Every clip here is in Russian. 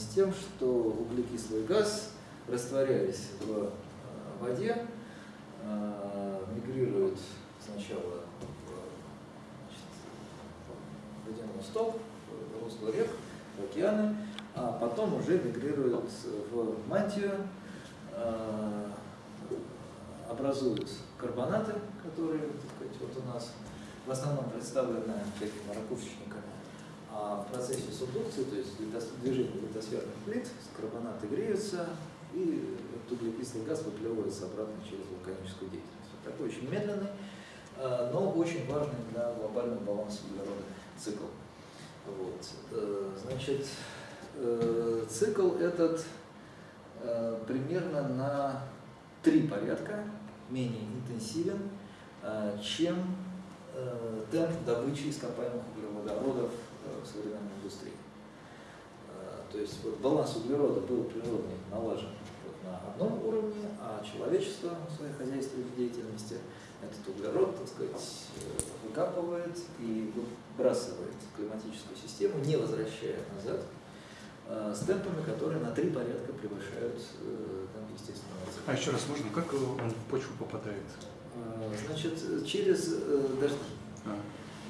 с тем, что углекислый газ, растворяясь в воде, мигрирует сначала в водяной сток, в русло рек, в океаны, а потом уже мигрирует в мантию, образуют карбонаты, которые сказать, вот у нас в основном представлены всякими ракушечниками. А в процессе субдукции, то есть движения литосферных плит, карбонаты греются, и углекислый газ выплевывается обратно через вулканическую деятельность. Такой очень медленный, а, но очень важный для глобального баланса углерода цикл. Вот. Э, значит, э, цикл этот э, примерно на три порядка менее интенсивен, чем темп добычи ископаемых углеводородов современной индустрии. То есть вот, баланс углерода был природный налажен вот, на одном уровне, а человечество в своей хозяйственной деятельности этот углерод, так сказать, выкапывает и выбрасывает климатическую систему, не возвращая назад, э, с темпами, которые на три порядка превышают э, там, естественного А еще раз можно, как он в почву попадает? Э, значит, через дожди. А.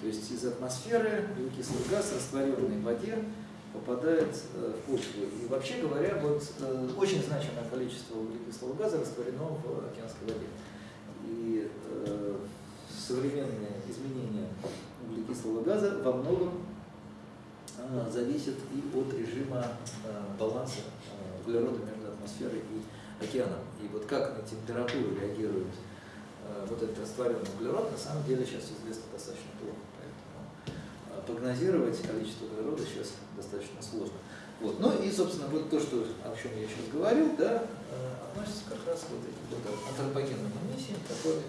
То есть из атмосферы углекислый газ, растворенный в воде, попадает в почву. И вообще говоря, вот очень значимое количество углекислого газа растворено в океанской воде. И э, современные изменения углекислого газа во многом э, зависят и от режима э, баланса э, углерода между атмосферой и океаном. И вот как на температуру реагирует э, вот этот растворенный углерод, на самом деле сейчас известно достаточно плохо. Прогнозировать количество углерода сейчас достаточно сложно. Вот. Ну и, собственно, вот то, что, о чем я сейчас говорил, да, э, относится как раз к вот этим вот антропогенным эмиссиям, которые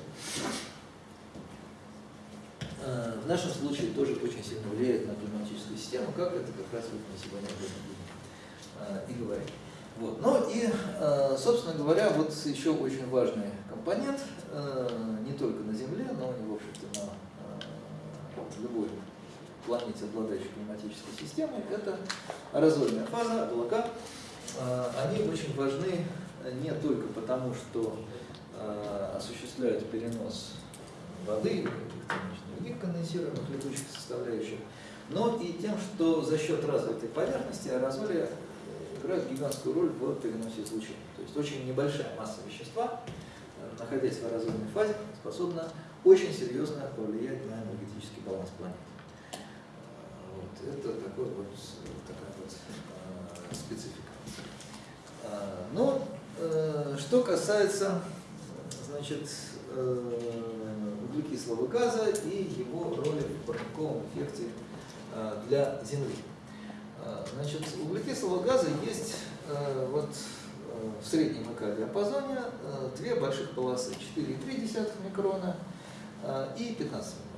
э, в нашем случае тоже очень сильно влияют на климатическую систему, как это как раз вот мы сегодня будем э, и говорить. Вот. Ну и, собственно говоря, вот еще очень важный компонент, не только на Земле, но и, в общем-то, на любой планете, обладающей климатической системой, это аэрозольная фаза, облака. А, они очень важны не только потому, что а, осуществляют перенос воды, других конденсируемых летучих составляющих, но и тем, что за счет развитой поверхности аэрозоли играют гигантскую роль в переносе излучения. То есть очень небольшая масса вещества, находясь в аэрозольной фазе, способна очень серьезно повлиять на энергетический баланс планеты это такой вот, такая вот э, специфика. А, но э, что касается значит, э, углекислого газа и его роли в парниковом эффекте э, для Земли. А, значит, углекислого газа есть э, вот, в среднем ЭК-диапазоне э, две больших полосы, 4,3 микрона и 15 микрон.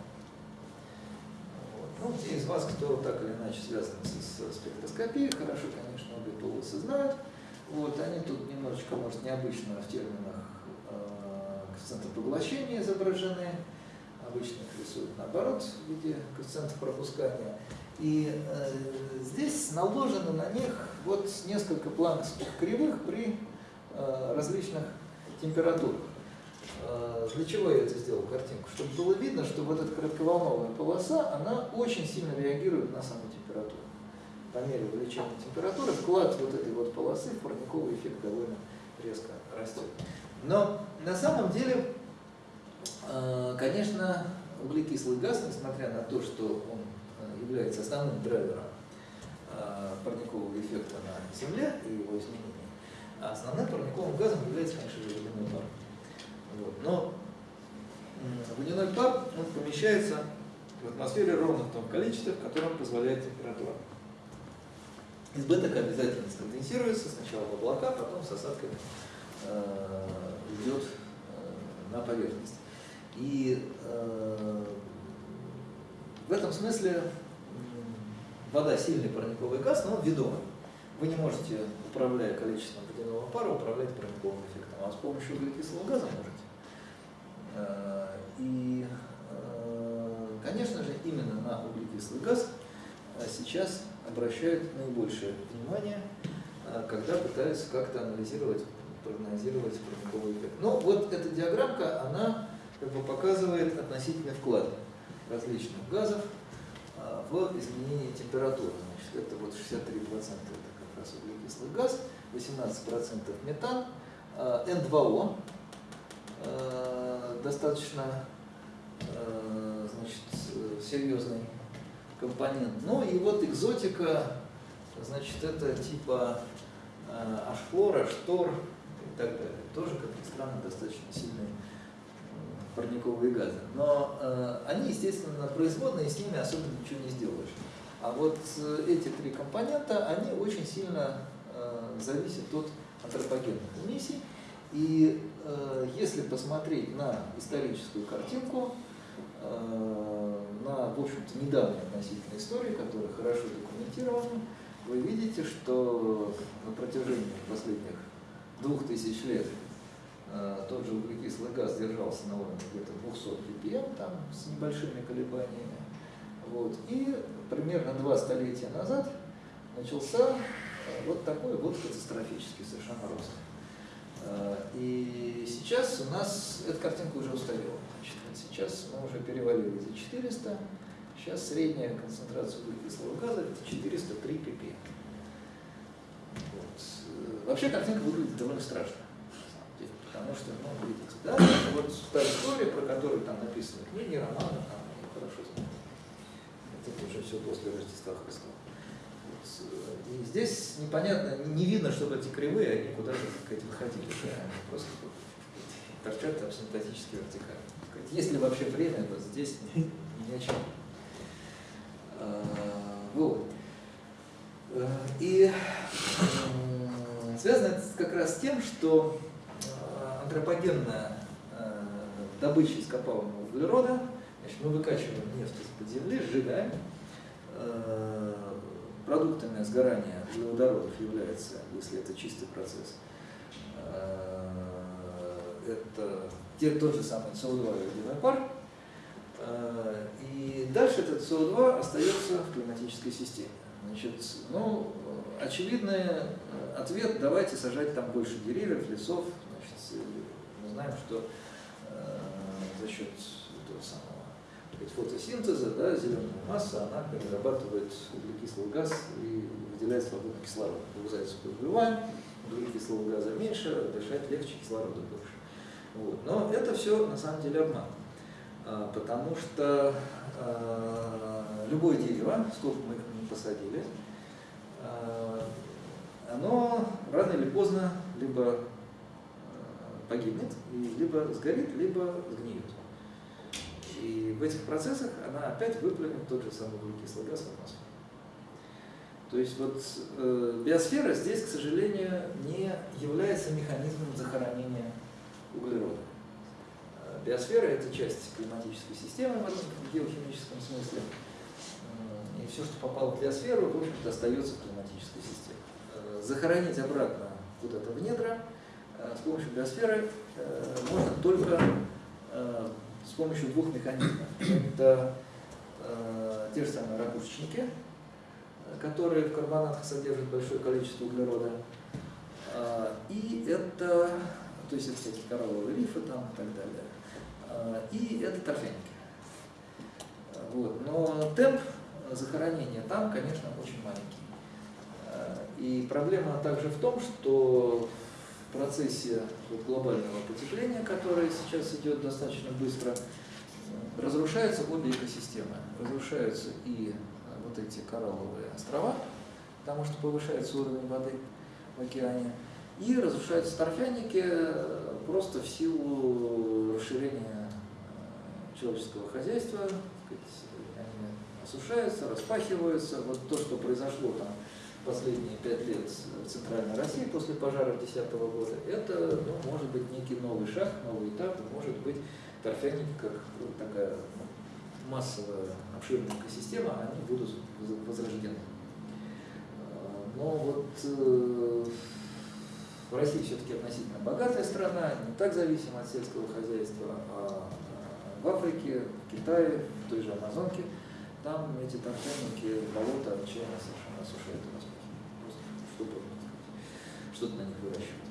Ну, те из вас, кто так или иначе связан с, спектроскопией, хорошо, конечно, обе полосы знают. Вот, они тут немножечко, может, необычно в терминах э, коэффициента поглощения изображены. Обычно их рисуют наоборот в виде коэффициентов пропускания. И э, здесь наложено на них вот несколько планковских кривых при э, различных температурах. Э, для чего я это сделал, картинку? Чтобы было видно, что вот эта коротковолновая полоса, она очень сильно реагирует на саму температуру. По мере увеличения температуры вклад вот этой вот полосы в парниковый эффект довольно резко растет. Но на самом деле, э, конечно, углекислый газ, несмотря на то, что он э, является основным драйвером парникового эффекта на Земле и его изменения, основным парниковым газом является, конечно же, водяной пар. Вот. Но водяной пар он помещается в атмосфере ровно в том количестве, в котором позволяет температура. Избыток обязательно сконденсируется сначала в облака, потом с осадками э, идет э, на поверхность. И э, в этом смысле вода сильный парниковый газ, но он ведомый. Вы не можете, управляя количеством водяного пара, управлять парниковым эффектом, а с помощью углекислого газа можете. Э, и, э, конечно же, именно на углекислый газ э, сейчас обращают наибольшее внимание, когда пытаются как-то анализировать, прогнозировать парниковый эффект. Ну, вот эта диаграммка, она как бы показывает относительный вклад различных газов в изменение температуры. Значит, это вот 63% это как раз углекислый газ, 18% метан, N2O, достаточно значит, серьезный компонент. Ну и вот экзотика, значит, это типа э, ашхлора, штор и так далее. Тоже, как ни странно, достаточно сильные парниковые газы. Но э, они, естественно, производные, с ними особенно ничего не сделаешь. А вот э, эти три компонента, они очень сильно э, зависят от антропогенных эмиссий. И э, если посмотреть на историческую картинку, Э, на, в общем-то, недавней относительной истории, которая хорошо документирована, вы видите, что на протяжении последних двух тысяч лет э, тот же углекислый газ держался на уровне где-то 200 ppm, там, с небольшими колебаниями. Вот. И примерно два столетия назад начался э, вот такой вот катастрофический совершенно рост. И сейчас у нас эта картинка уже устарела. Сейчас мы уже перевалили за 400. Сейчас средняя концентрация углекислого газа это 403 ppm. Вот. Вообще картинка выглядит довольно страшно. Потому что, ну, видите, да, вот та история, про которую там написаны книги, романы, там, хорошо знают. Это уже все после Рождества Христова. И здесь непонятно, не видно, чтобы эти кривые, они куда-то выходили. Да? Они просто торчат там симптотически вертикально есть ли вообще время, вот здесь ни о чем. А. Э, и связано это как раз с тем, что э, антропогенная э, добыча ископаемого углерода, значит, мы выкачиваем нефть из-под земли, сжигаем, продуктами сгорания углеводородов является, если это чистый процесс, это те, тот же самый СО2 водяной пар, э, и дальше этот СО2 остается в климатической системе. Значит, ну, очевидный э, ответ, давайте сажать там больше деревьев, лесов. Значит, мы знаем, что э, за счет фотосинтеза, да, зеленая масса, она перерабатывает углекислый газ и выделяет свободный кислород. Вырезается выживаем, углекислого газа меньше, дышать легче, кислорода больше. Вот. Но это все на самом деле обман. А, потому что а, любое дерево, сколько мы не посадили, а, оно рано или поздно либо погибнет, либо сгорит, либо сгниет. И в этих процессах она опять выплюнет тот же самый углекислый газ в атмосферу. То есть вот э, биосфера здесь, к сожалению, не является механизмом захоронения углерода. Э, биосфера – это часть климатической системы в геохимическом смысле. И все, что попало в биосферу, в общем-то, остается в климатической системе. Э, захоронить обратно куда-то в недра э, с помощью биосферы можно только с помощью двух механизмов. Это те же самые ракушечники, которые в карбонатах содержат большое количество углерода. И это то есть это всякие коралловые рифы там и так далее. А, и это торфяники. Вот. Но темп захоронения там, конечно, очень маленький. А, и проблема также в том, что процессе глобального потепления, которое сейчас идет достаточно быстро, разрушаются обе экосистемы. Разрушаются и вот эти коралловые острова, потому что повышается уровень воды в океане, и разрушаются торфяники э, просто в силу расширения э, человеческого хозяйства, они осушаются, распахиваются. Вот то, что произошло там последние пять лет в Центральной России после пожара 2010 года, это ну, может быть некий новый шаг, новый этап, может быть торфяники как такая ну, массовая обширная экосистема, они будут возрождены. Э, но вот Россия все-таки относительно богатая страна, не так зависима от сельского хозяйства, а в Африке, в Китае, в той же Амазонке там эти торфяники, болото отчаянно совершенно осушают и распахивают. Просто что что-то на них выращивают.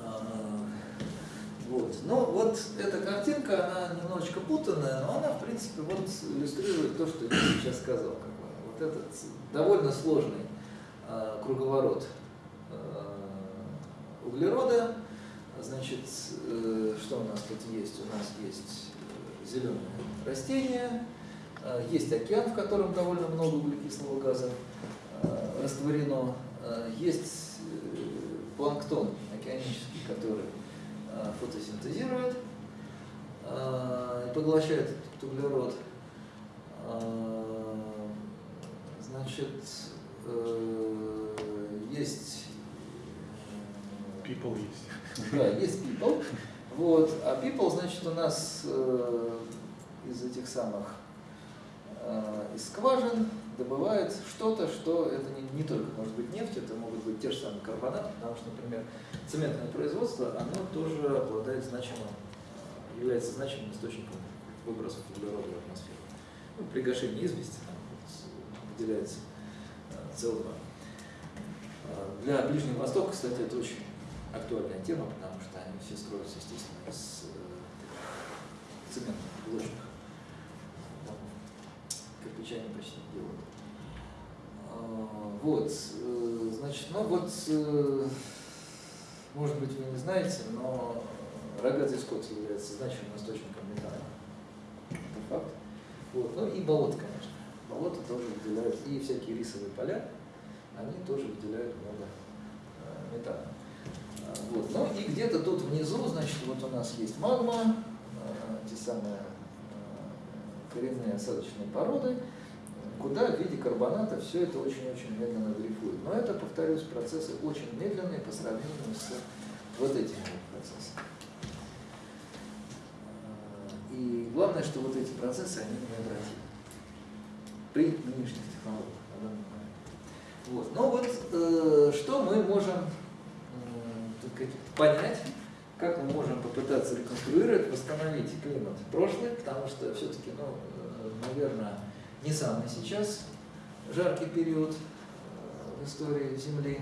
А, вот. Ну, вот эта картинка, она немножечко путанная, но она, в принципе, вот иллюстрирует то, что я сейчас сказал. Вот этот довольно сложный э, круговорот э, углерода. Значит, э, что у нас тут есть? У нас есть зеленые растения, э, есть океан, в котором довольно много углекислого газа э, растворено, э, есть э, планктон океанический, который Э, фотосинтезирует э, и поглощает этот углерод. Э, значит, есть... People есть. Да, есть people. Вот. А people, значит, у нас из этих самых из скважин добывает что-то, что это не, не только может быть нефть, это могут быть те же самые карбонаты, потому что, например, цементное производство, оно тоже обладает значимым, является значимым источником выбросов углерода в атмосферу. Ну, при гашении извести там, выделяется СО2. А, для Ближнего Востока, кстати, это очень актуальная тема, потому что они все строятся, естественно, из э, цементных блочных они почти не. А, вот, э, значит, ну вот, э, может быть, вы не знаете, но рогатый скот является значимым источником метана. Это факт. Вот. Ну и болото, конечно. Болото тоже выделяют, и всякие рисовые поля, они тоже выделяют много э, метана. А, вот. Ну и где-то тут внизу, значит, вот у нас есть магма, те самые коренные осадочные породы, куда в виде карбоната все это очень-очень медленно дрейфует. Но это, повторюсь, процессы очень медленные по сравнению с вот этими процессами. И главное, что вот эти процессы, они необратимы при нынешних технологиях Вот. Но вот э, что мы можем э, понять, как мы можем попытаться реконструировать, восстановить климат прошлый, потому что все-таки, ну, э, наверное, не самый сейчас жаркий период э, в истории Земли.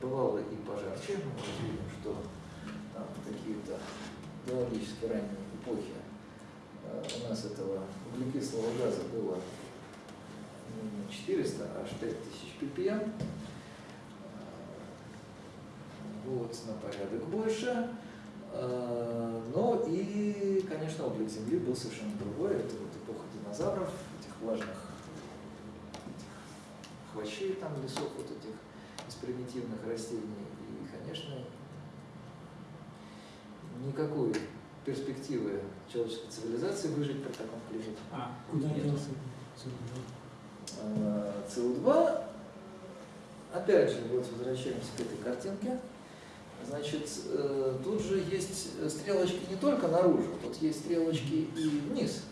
Бывало и пожарче, мы видим, что там какие-то геологически ранние эпохи э, у нас этого углекислого газа было не 400, а аж 5000 ppm. Вот, на порядок больше. Но и, конечно, облик Земли был совершенно другой. Это вот эпоха динозавров, влажных хвощей там лесов, вот этих из примитивных растений. И, конечно, никакой перспективы человеческой цивилизации выжить при таком климате. А куда делся СО2? А, опять же, вот возвращаемся к этой картинке. Значит, э, тут же есть стрелочки не только наружу, тут есть стрелочки и вниз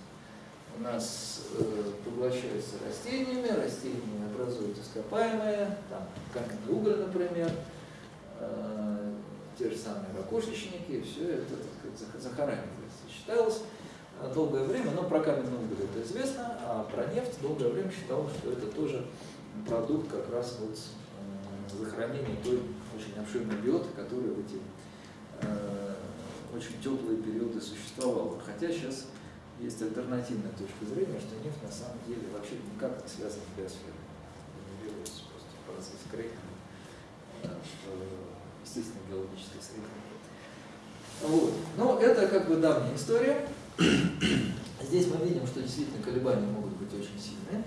у нас э, поглощаются растениями, растения образуют ископаемые, там каменный уголь, например, э, те же самые ракушечники, все это так сказать, захоранивается. Считалось долгое время, но про каменный уголь это известно, а про нефть долгое время считалось, что это тоже продукт как раз вот захоронения той очень обширной биоты, которая в эти э, очень теплые периоды существовала. Хотя сейчас есть альтернативная точка зрения, что нефть на самом деле вообще никак не связана с биосферой. Генерируется просто процесс крейкинга э, в естественной геологической среде. Вот. Но это как бы давняя история. Здесь мы видим, что действительно колебания могут быть очень сильные.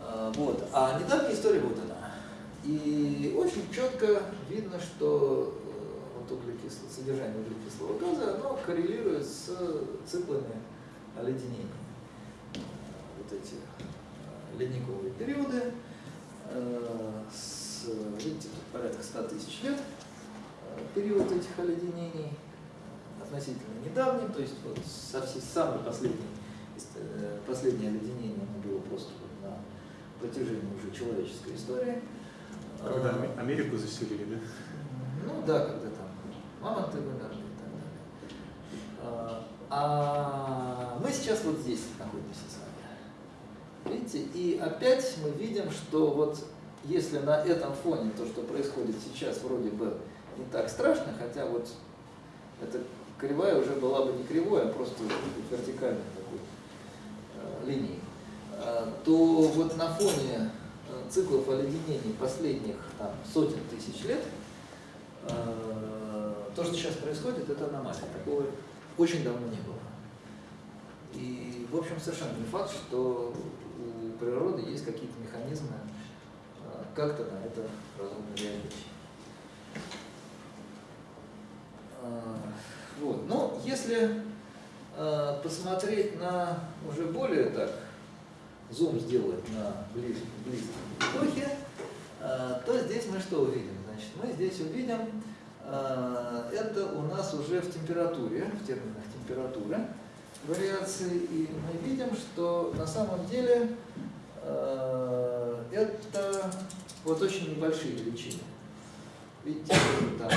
А, вот. А недавняя история вот она. И очень четко видно, что э, вот углекисло, содержание углекислого газа оно коррелирует с циклами оледенения. Вот эти э, ледниковые периоды э, с, видите, тут порядка 100 тысяч лет период этих оледенений относительно недавний, то есть вот совсем самый последний, последнее оледенение оно было просто на протяжении уже человеческой истории. Когда Америку заселили, да? Ну да, когда там мамонты вымерли и так далее. А мы сейчас вот здесь находимся с вами. видите, и опять мы видим, что вот если на этом фоне то, что происходит сейчас, вроде бы не так страшно, хотя вот эта кривая уже была бы не кривой, а просто вертикальной такой э, линией, э, то вот на фоне циклов оледенений последних там, сотен тысяч лет э, то, что сейчас происходит, это аномалия. Такого очень давно не было. И, в общем, совершенно не факт, что у природы есть какие-то механизмы э, как-то на это разумно реагировать. Э, вот. Но если э, посмотреть на уже более так, зум сделать на близ, близкие эпохи, э, то здесь мы что увидим? Значит, мы здесь увидим, э, это у нас уже в температуре, в терминах температуры вариации, и мы видим, что на самом деле э, это вот очень небольшие величины. Видите, там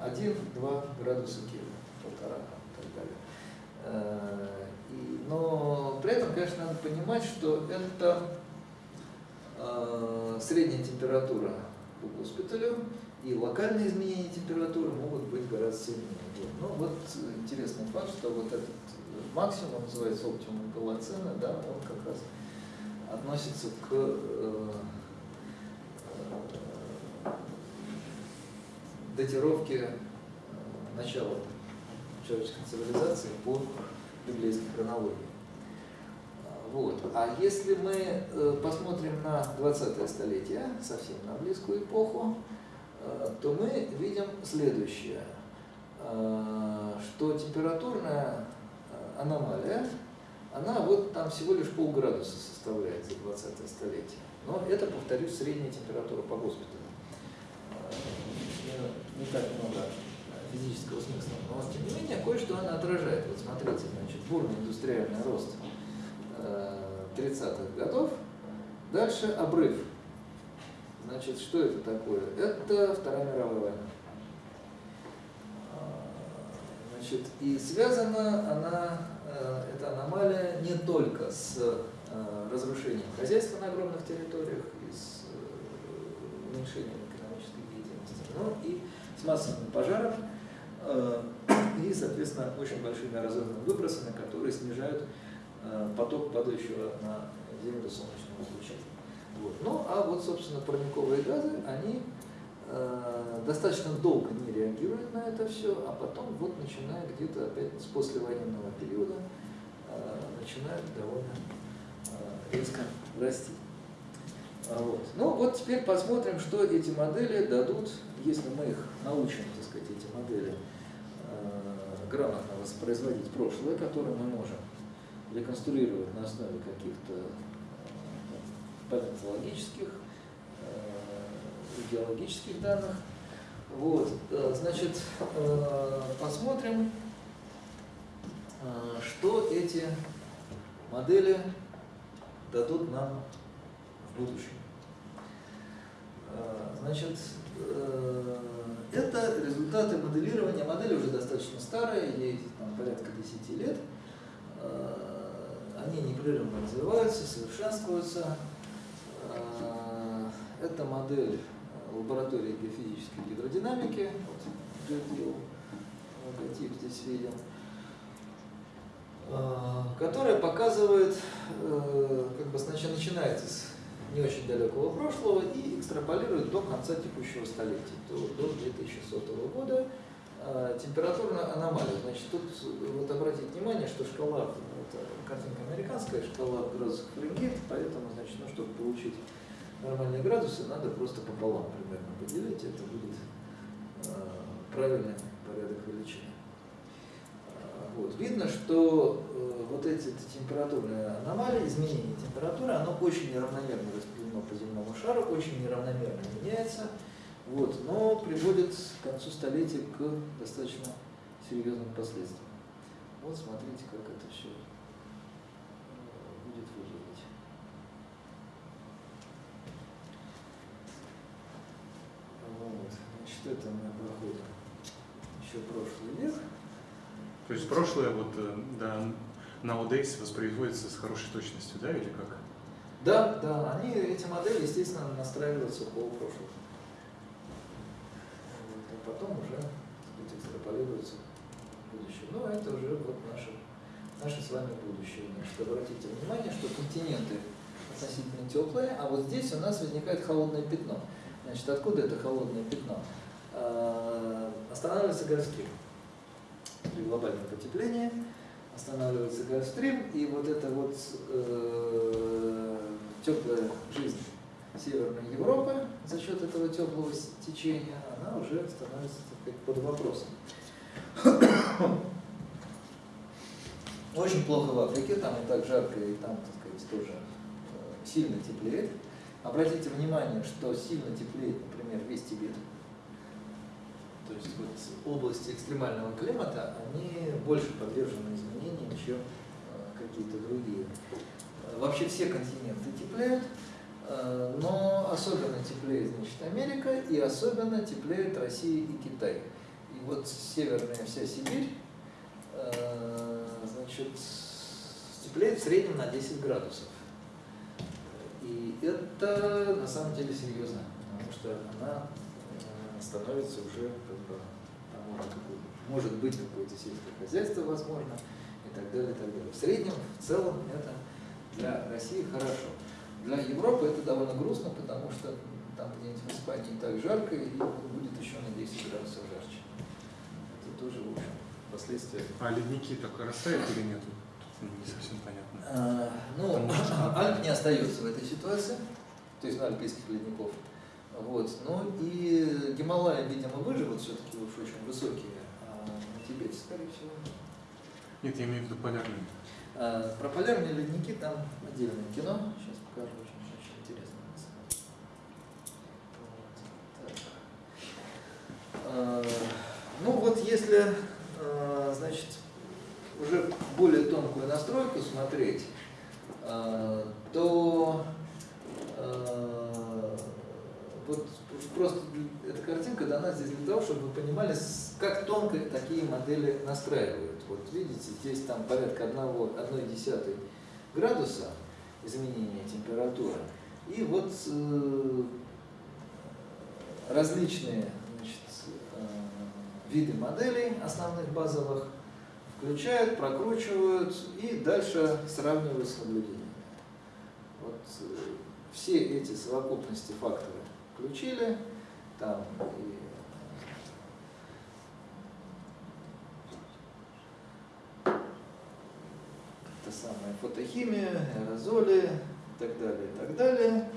1-2 градуса Кельвина полтора и так далее. Но при этом, конечно, надо понимать, что это э, средняя температура по госпиталю, и локальные изменения температуры могут быть гораздо сильнее. Ну вот интересный факт, что вот этот максимум, называется оптимум голоцена, да, он как раз относится к э, э, датировке э, начала человеческой цивилизации по библейской хронологии. Вот. А если мы э, посмотрим на 20-е столетие, совсем на близкую эпоху, э, то мы видим следующее, э, что температурная аномалия, она вот там всего лишь полградуса составляет за 20 столетие. Но это, повторюсь, средняя температура по госпиталю. Не так много физического смысла. Но тем не менее, кое-что она отражает. Вот смотрите, значит, бурный индустриальный рост 30-х э, годов. Дальше обрыв. Значит, что это такое? Это Вторая мировая война. А, значит, и связана она, э, эта аномалия, не только с э, разрушением хозяйства на огромных территориях и с уменьшением экономической деятельности, но и с массовым пожаром, Э, и, соответственно, очень большими разрывными выбросами, которые снижают э, поток падающего на Землю солнечного излучения. Вот. Ну, а вот, собственно, парниковые газы, они э, достаточно долго не реагируют на это все, а потом, вот, начиная где-то опять с послевоенного периода, э, начинают довольно э, резко расти. А вот. Ну, вот теперь посмотрим, что эти модели дадут, если мы их научим, так сказать, эти модели грамотно воспроизводить прошлое, которое мы можем реконструировать на основе каких-то э, палеонтологических, э, геологических данных. Вот, э, значит, посмотрим, что эти модели дадут нам в будущем. Значит, это результаты моделирования. Модели уже достаточно старые, ей там, порядка 10 лет. Э, они непрерывно развиваются, совершенствуются. Э, это модель лаборатории геофизической гидродинамики. Вот, логотип здесь видим э, которая показывает, как бы сначала начинается с не очень далекого прошлого и экстраполирует до конца текущего столетия, до, до 2100 года. А, температурная аномалия. Значит, тут вот обратите внимание, что шкала, это картинка американская, шкала в градусах Фаренгейт, поэтому, значит, ну, чтобы получить нормальные градусы, надо просто пополам примерно поделить, это будет э, правильный порядок величины. Вот. Видно, что э, вот эти температурные аномалии, изменение температуры, оно очень неравномерно распределено по земному шару, очень неравномерно меняется, вот, но приводит к концу столетия к достаточно серьезным последствиям. Вот смотрите, как это все э, будет выглядеть. Вот. Значит, это мы проходим еще прошлый век. То есть прошлое вот э, да, nowadays воспроизводится с хорошей точностью, да, или как? Да, да, они, эти модели, естественно, настраиваются по прошлому. Вот, а потом уже сказать, экстраполируются в будущее. Но это уже вот наше, наше с вами будущее. Значит, обратите внимание, что континенты относительно теплые, а вот здесь у нас возникает холодное пятно. Значит, откуда это холодное пятно? А, Останавливается Гольфстрим при глобальном потеплении, останавливается Гольфстрим, и вот эта вот э, теплая жизнь Северной Европы за счет этого теплого течения, она уже становится сказать, под вопросом. Очень плохо в Африке, там и так жарко, и там, так сказать, тоже э, сильно теплеет. Обратите внимание, что сильно теплеет, например, весь Тибет. То есть вот области экстремального климата, они больше подвержены изменениям, чем э, какие-то другие. Э, Вообще все континенты теплеют, э, но особенно теплеет значит, Америка и особенно теплеет Россия и Китай. И вот северная вся Сибирь, значит, теплеет в среднем на 10 градусов. И это на самом деле серьезно, потому что она становится уже как бы, там может, какой- может быть какое-то сельское хозяйство возможно и так далее, и так далее. В среднем, в целом это для России хорошо. Для Европы это довольно грустно, потому что там где-нибудь в Испании так жарко и будет еще на 10 градусов жарче. Это тоже, в общем, последствия А ледники так растают или нет? Тут не совсем понятно. А, Ну, что- Альп не остается в этой ситуации, то есть ну, альпийских ледников. Вот. Ну и Гималаи, видимо, выживут все-таки уж очень высокие, а на Тибете, скорее всего. Нет, я имею в виду полярные. А, про полярные ледники там отдельное кино. Сейчас покажу, очень, очень интересно. Вот. Так. А, Ну вот если, а, значит, уже более тонкую настройку смотреть, а, то вот просто эта картинка дана здесь для того, чтобы вы понимали, как тонко такие модели настраивают. Вот видите, здесь там порядка 1,1 градуса изменения температуры. И вот э, различные значит, э, виды моделей основных базовых включают, прокручивают и дальше сравнивают с наблюдениями. Вот э, все эти совокупности факторов включили, там и это самое фотохимия, аэрозоли и так далее, и так далее.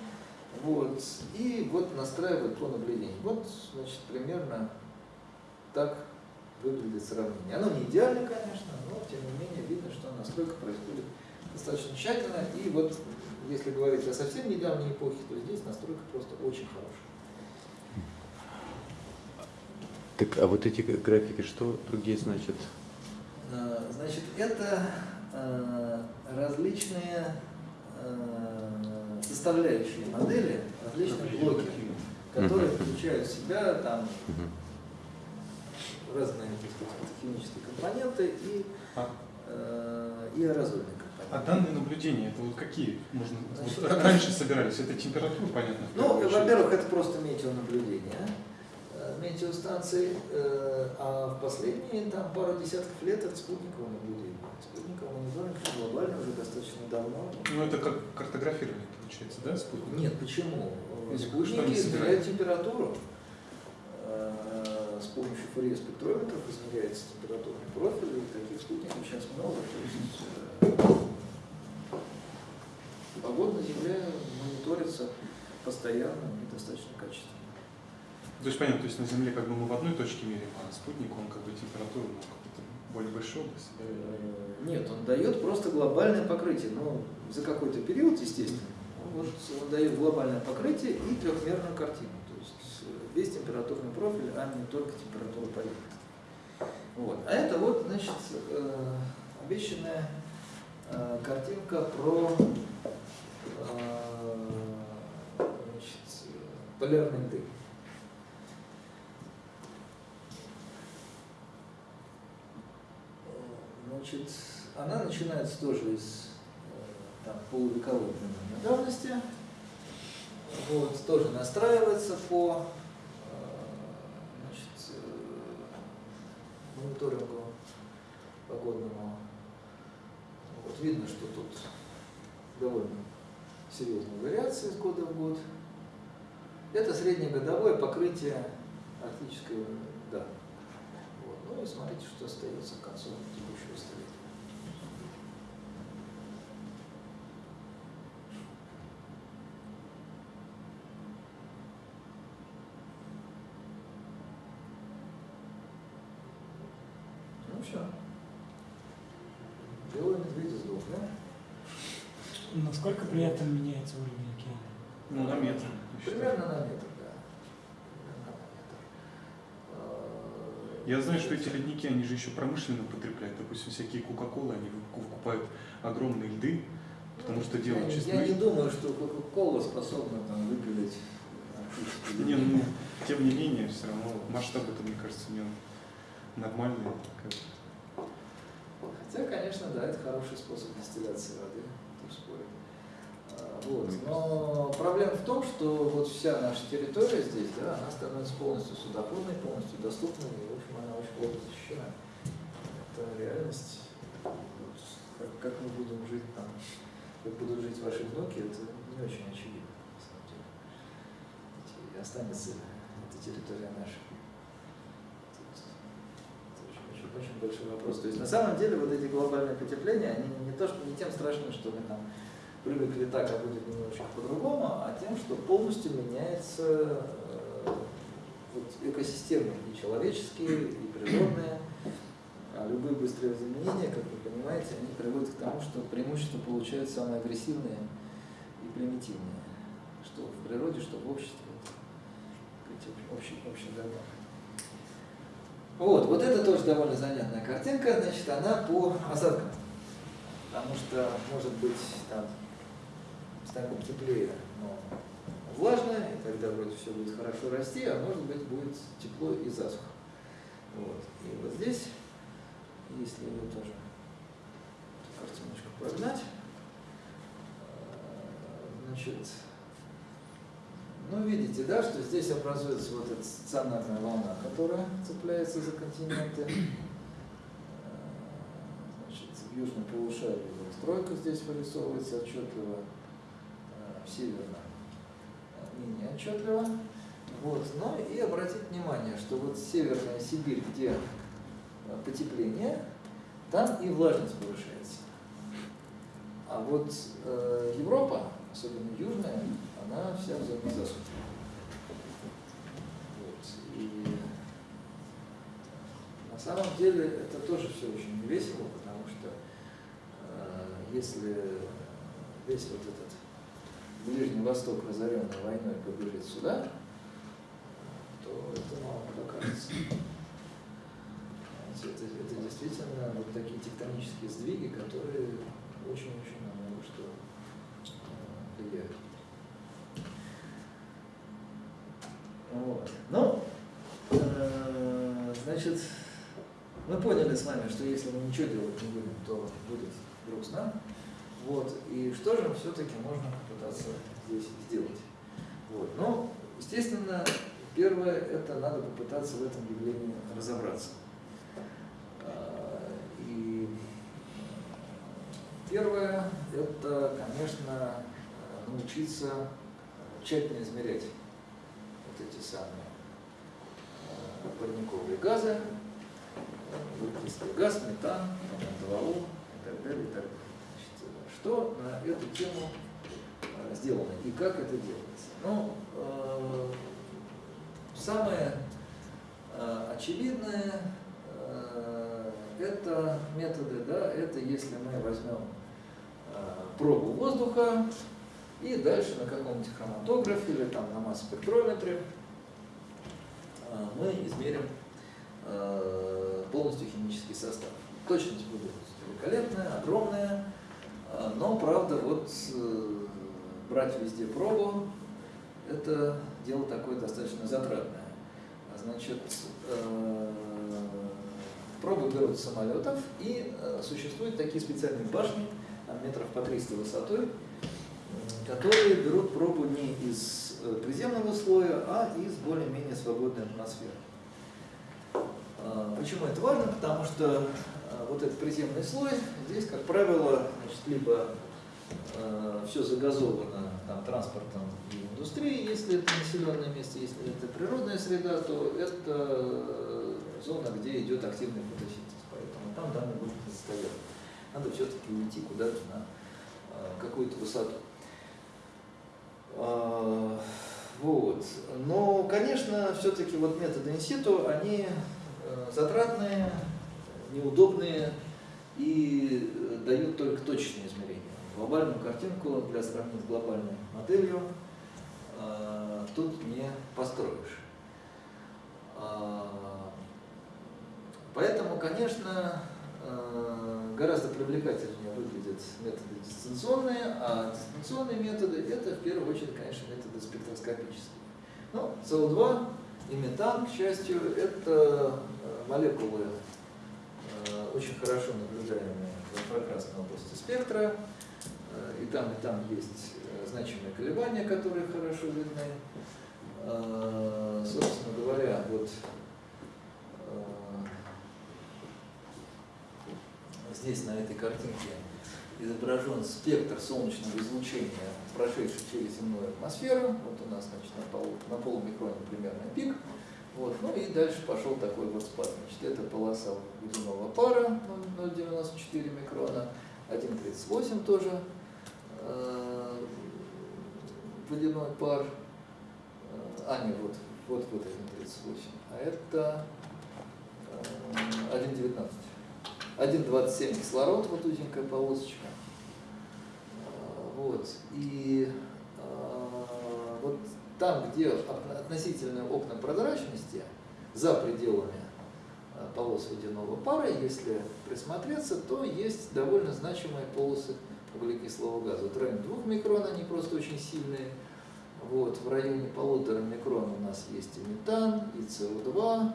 Вот. И вот настраивают по наблюдению. Вот, значит, примерно так выглядит сравнение. Оно не идеально, конечно, но тем не менее видно, что настройка происходит достаточно тщательно. И вот если говорить о совсем недавней эпохе, то здесь настройка просто очень хорошая. Так, а вот эти графики что другие значат? Э, Значит, это э, различные э, составляющие модели, различные блоки, которые включают в себя там разные так сказать, химические компоненты и, А, э, и аэрозольные а данные наблюдения, это вот какие? Можно, вот раньше собирались, это температура, понятно? Ну, во-первых, это просто метеонаблюдение, э, метеостанции, э, а в последние там, пару десятков лет это спутниковое наблюдение. Спутниковый мониторинг глобально уже достаточно давно. Ну, это как картографирование получается, да, спутник? Нет, почему? Спутники измеряют температуру. Э, С помощью фурье спектрометров измеряется температурный профиль, и таких спутников сейчас много. То есть, погода на Земле мониторится постоянно и достаточно качественно. То есть понятно, то есть на Земле как бы мы в одной точке меряем, а спутник, он как бы температуру ну, какой-то более большой области, да? Э, Нет, он дает просто глобальное покрытие, но за какой-то период, естественно. Он, вот, он дает глобальное покрытие и трехмерную картину. То есть э, весь температурный профиль, а не только температура поверхности. Вот. А это вот, значит, э, обещанная картинка про значит, э, полярный дым. Значит, она начинается тоже из э, там, полувековой давности. Вот, тоже настраивается по э, значит, э, мониторингу погодному. Вот, видно, что тут довольно серьезные вариации с года в год. Это среднегодовое покрытие арктической да. Вот. Ну и смотрите, что остается к концу текущего столетия. Ну все. Белые медведи сдохли. Насколько при этом меняется уровень океана? Ну, на метр. Примерно на метр, да. Примерно на метр. Я знаю, что эти ледники, они же еще промышленно потребляют. Допустим, всякие Кока-Колы, они выкупают огромные льды, потому что делают я, честно. я не думаю, что Кока-Кола способна там выпилить Не, ну, тем не менее, все равно масштаб это, мне кажется, не нормальный. Хотя, конечно, да, это хороший способ дистилляции воды, Вот. Но проблема в том, что вот вся наша территория здесь, да, она становится полностью судоходной, полностью доступной, и, в общем, она очень плохо защищена. Это реальность. Как, как мы будем жить там, как будут жить ваши внуки, это не очень очевидно, на самом деле. И останется эта территория наша. Очень, очень, очень большой вопрос. То есть на самом деле вот эти глобальные потепления, они не то, что не тем страшны, что мы там привыкли так, а будет немножечко по-другому, а тем, что полностью меняется э, вот, экосистемы и человеческие, и природные. А любые быстрые изменения, как вы понимаете, они приводят к тому, что преимущества получают самые агрессивные и примитивные. Что в природе, что в обществе. Общий, общий закон. Вот, вот это тоже довольно занятная картинка, значит, она по осадкам. Потому что, может быть, там станет теплее, но влажно, и тогда вроде все будет хорошо расти, а может быть будет тепло и засуха. Вот. И вот здесь, если ее тоже эту картиночку прогнать, э, значит, ну, видите, да, что здесь образуется вот эта стационарная волна, которая цепляется за континенты. Э, Значит, в южном полушарии вот стройка здесь вырисовывается отчетливо, северном э, менее отчетливо. Вот. Ну и обратить внимание, что вот северная Сибирь, где э, потепление, там и влажность повышается. А вот э, Европа, особенно южная, она вся в зоне засухи. Вот. И на самом деле это тоже все очень весело, потому что э, если весь вот этот Ближний Восток, разоренный войной, побежит сюда, то это мало покажется. Это, это действительно вот такие тектонические сдвиги, которые очень-очень на много что э, влияют. Вот. Ну, э, значит, мы поняли с вами, что если мы ничего делать не будем, то будет грустно. Вот. И что же все-таки можно попытаться здесь сделать? Вот. Ну, естественно, первое, это надо попытаться в этом явлении разобраться. А, И первое, это, конечно, научиться тщательно измерять вот эти самые э, парниковые газы, углекислый газ, метан, N2O и так далее. И так далее. Что на эту тему э, сделано и как это делается? Ну, э, самое э, очевидное э, это методы, да, это если мы возьмем э, пробу воздуха и дальше на каком-нибудь хроматографе или там на масс-спектрометре э, мы измерим полностью химический состав. Точность будет великолепная, огромная, но правда вот э, брать везде пробу это дело такое достаточно затратное. А Значит, э, пробы берут с самолетов и э, существуют такие специальные башни, метров по 300 высотой, которые берут пробу не из приземного слоя, а из более-менее свободной атмосферы. А, Почему это важно? Потому что а, вот этот приземный слой, здесь, как правило, значит, либо все загазовано там, транспортом и индустрией, если это населенное место, если это природная среда, то это э, зона, где идет активный фотосинтез. Поэтому там данные будут не состоять. Надо все-таки уйти куда-то на э, какую-то высоту. А, Вот. Но, конечно, все-таки вот методы инситу, они э, затратные, неудобные и э, дают только точечные измерения. Глобальную картинку для сравнения с глобальной моделью э, тут не построишь. А, Поэтому, конечно, э, гораздо привлекательнее выглядят методы дистанционные, а дистанционные методы это в первую очередь, конечно, методы спектроскопические. Ну, СО2 и метан, к счастью, это э, молекулы, очень хорошо наблюдаемые в инфракрасной области спектра. Э, И там, и там есть э, значимые колебания, которые хорошо видны. Э, Собственно говоря, вот здесь на этой картинке изображен спектр солнечного излучения, прошедший через земную атмосферу. Вот у нас значит, на полумикроне примерно пик. Вот. Ну и дальше пошел такой вот спад. Значит, это полоса водяного пара 0,94 микрона, 1,38 тоже э, водяной пар. Э, А, нет, вот, вот, вот 1,38. А это э, 1,19. 1,27 кислород, вот узенькая полосочка. А, Вот. И а, вот там, где от- относительные окна прозрачности, за пределами а, полос водяного пара, если присмотреться, то есть довольно значимые полосы углекислого газа. Вот в районе 2 микрон они просто очень сильные. Вот, в районе полутора микрон у нас есть и метан, и СО2,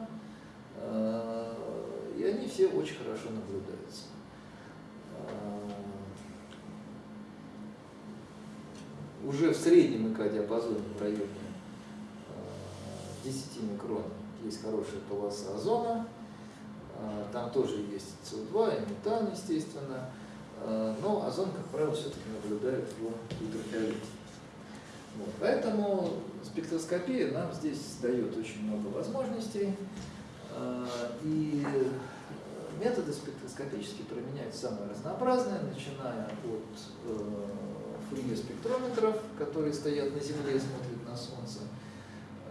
э, и они все очень хорошо наблюдаются. Э, Уже в среднем ИК-диапазоне в районе э, 10 микрон есть хорошая полоса озона, Э, там тоже есть СО2 и метан, естественно, Э, но озон, как правило, все-таки наблюдают в ультрафиолете. Вот. Поэтому спектроскопия нам здесь дает очень много возможностей. Э, И э, методы спектроскопические применяются самые разнообразные, начиная от э, фурье-спектрометров, которые стоят на Земле и смотрят на Солнце,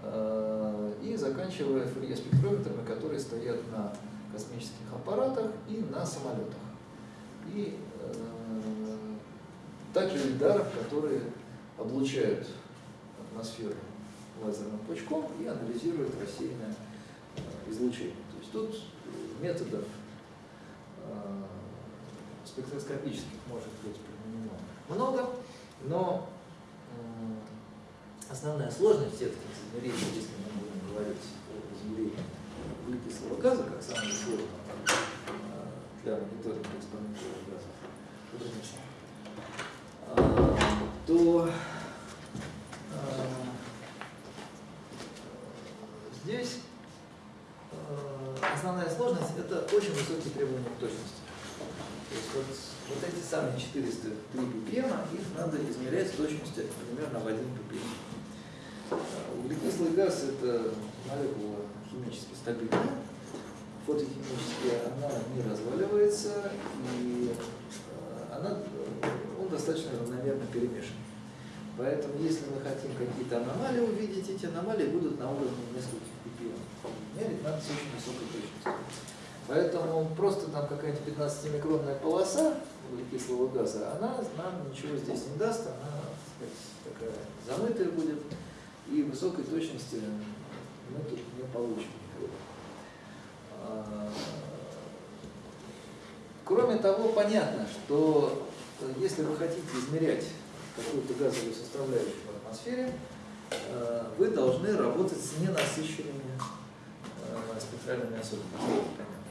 э, и заканчивая фурье-спектрометрами, которые стоят на космических аппаратах и на самолетах. И э, также лидаров, которые облучают атмосферу лазерным пучком и анализируют рассеянное э, излучение. То есть тут методов спектроскопических может быть применено много, но э, основная сложность всех этих измерений, если мы будем говорить о измерении углекислого газа, как самого сложного э, для мониторинга экспонентного газа, а, то а, здесь основная сложность – это очень высокие требования к точности. То есть вот, вот эти самые 403 ppm, их надо измерять с точностью примерно в 1 ppm. А, Углекислый газ – это молекула химически стабильная, фотохимически она не разваливается, и э, она, он достаточно равномерно перемешан. Поэтому, если мы хотим какие-то аномалии увидеть, эти аномалии будут на уровне нескольких ppm. Мерить надо с очень высокой точностью. Поэтому просто там какая-нибудь 15-микронная полоса углекислого газа, она нам ничего здесь не даст, она сказать, такая замытая будет, и высокой точности мы тут не получим никакой. А, Кроме того, понятно, что э, если вы хотите измерять какую-то газовую составляющую в атмосфере, э, вы должны работать с ненасыщенными э, спектральными особенностями.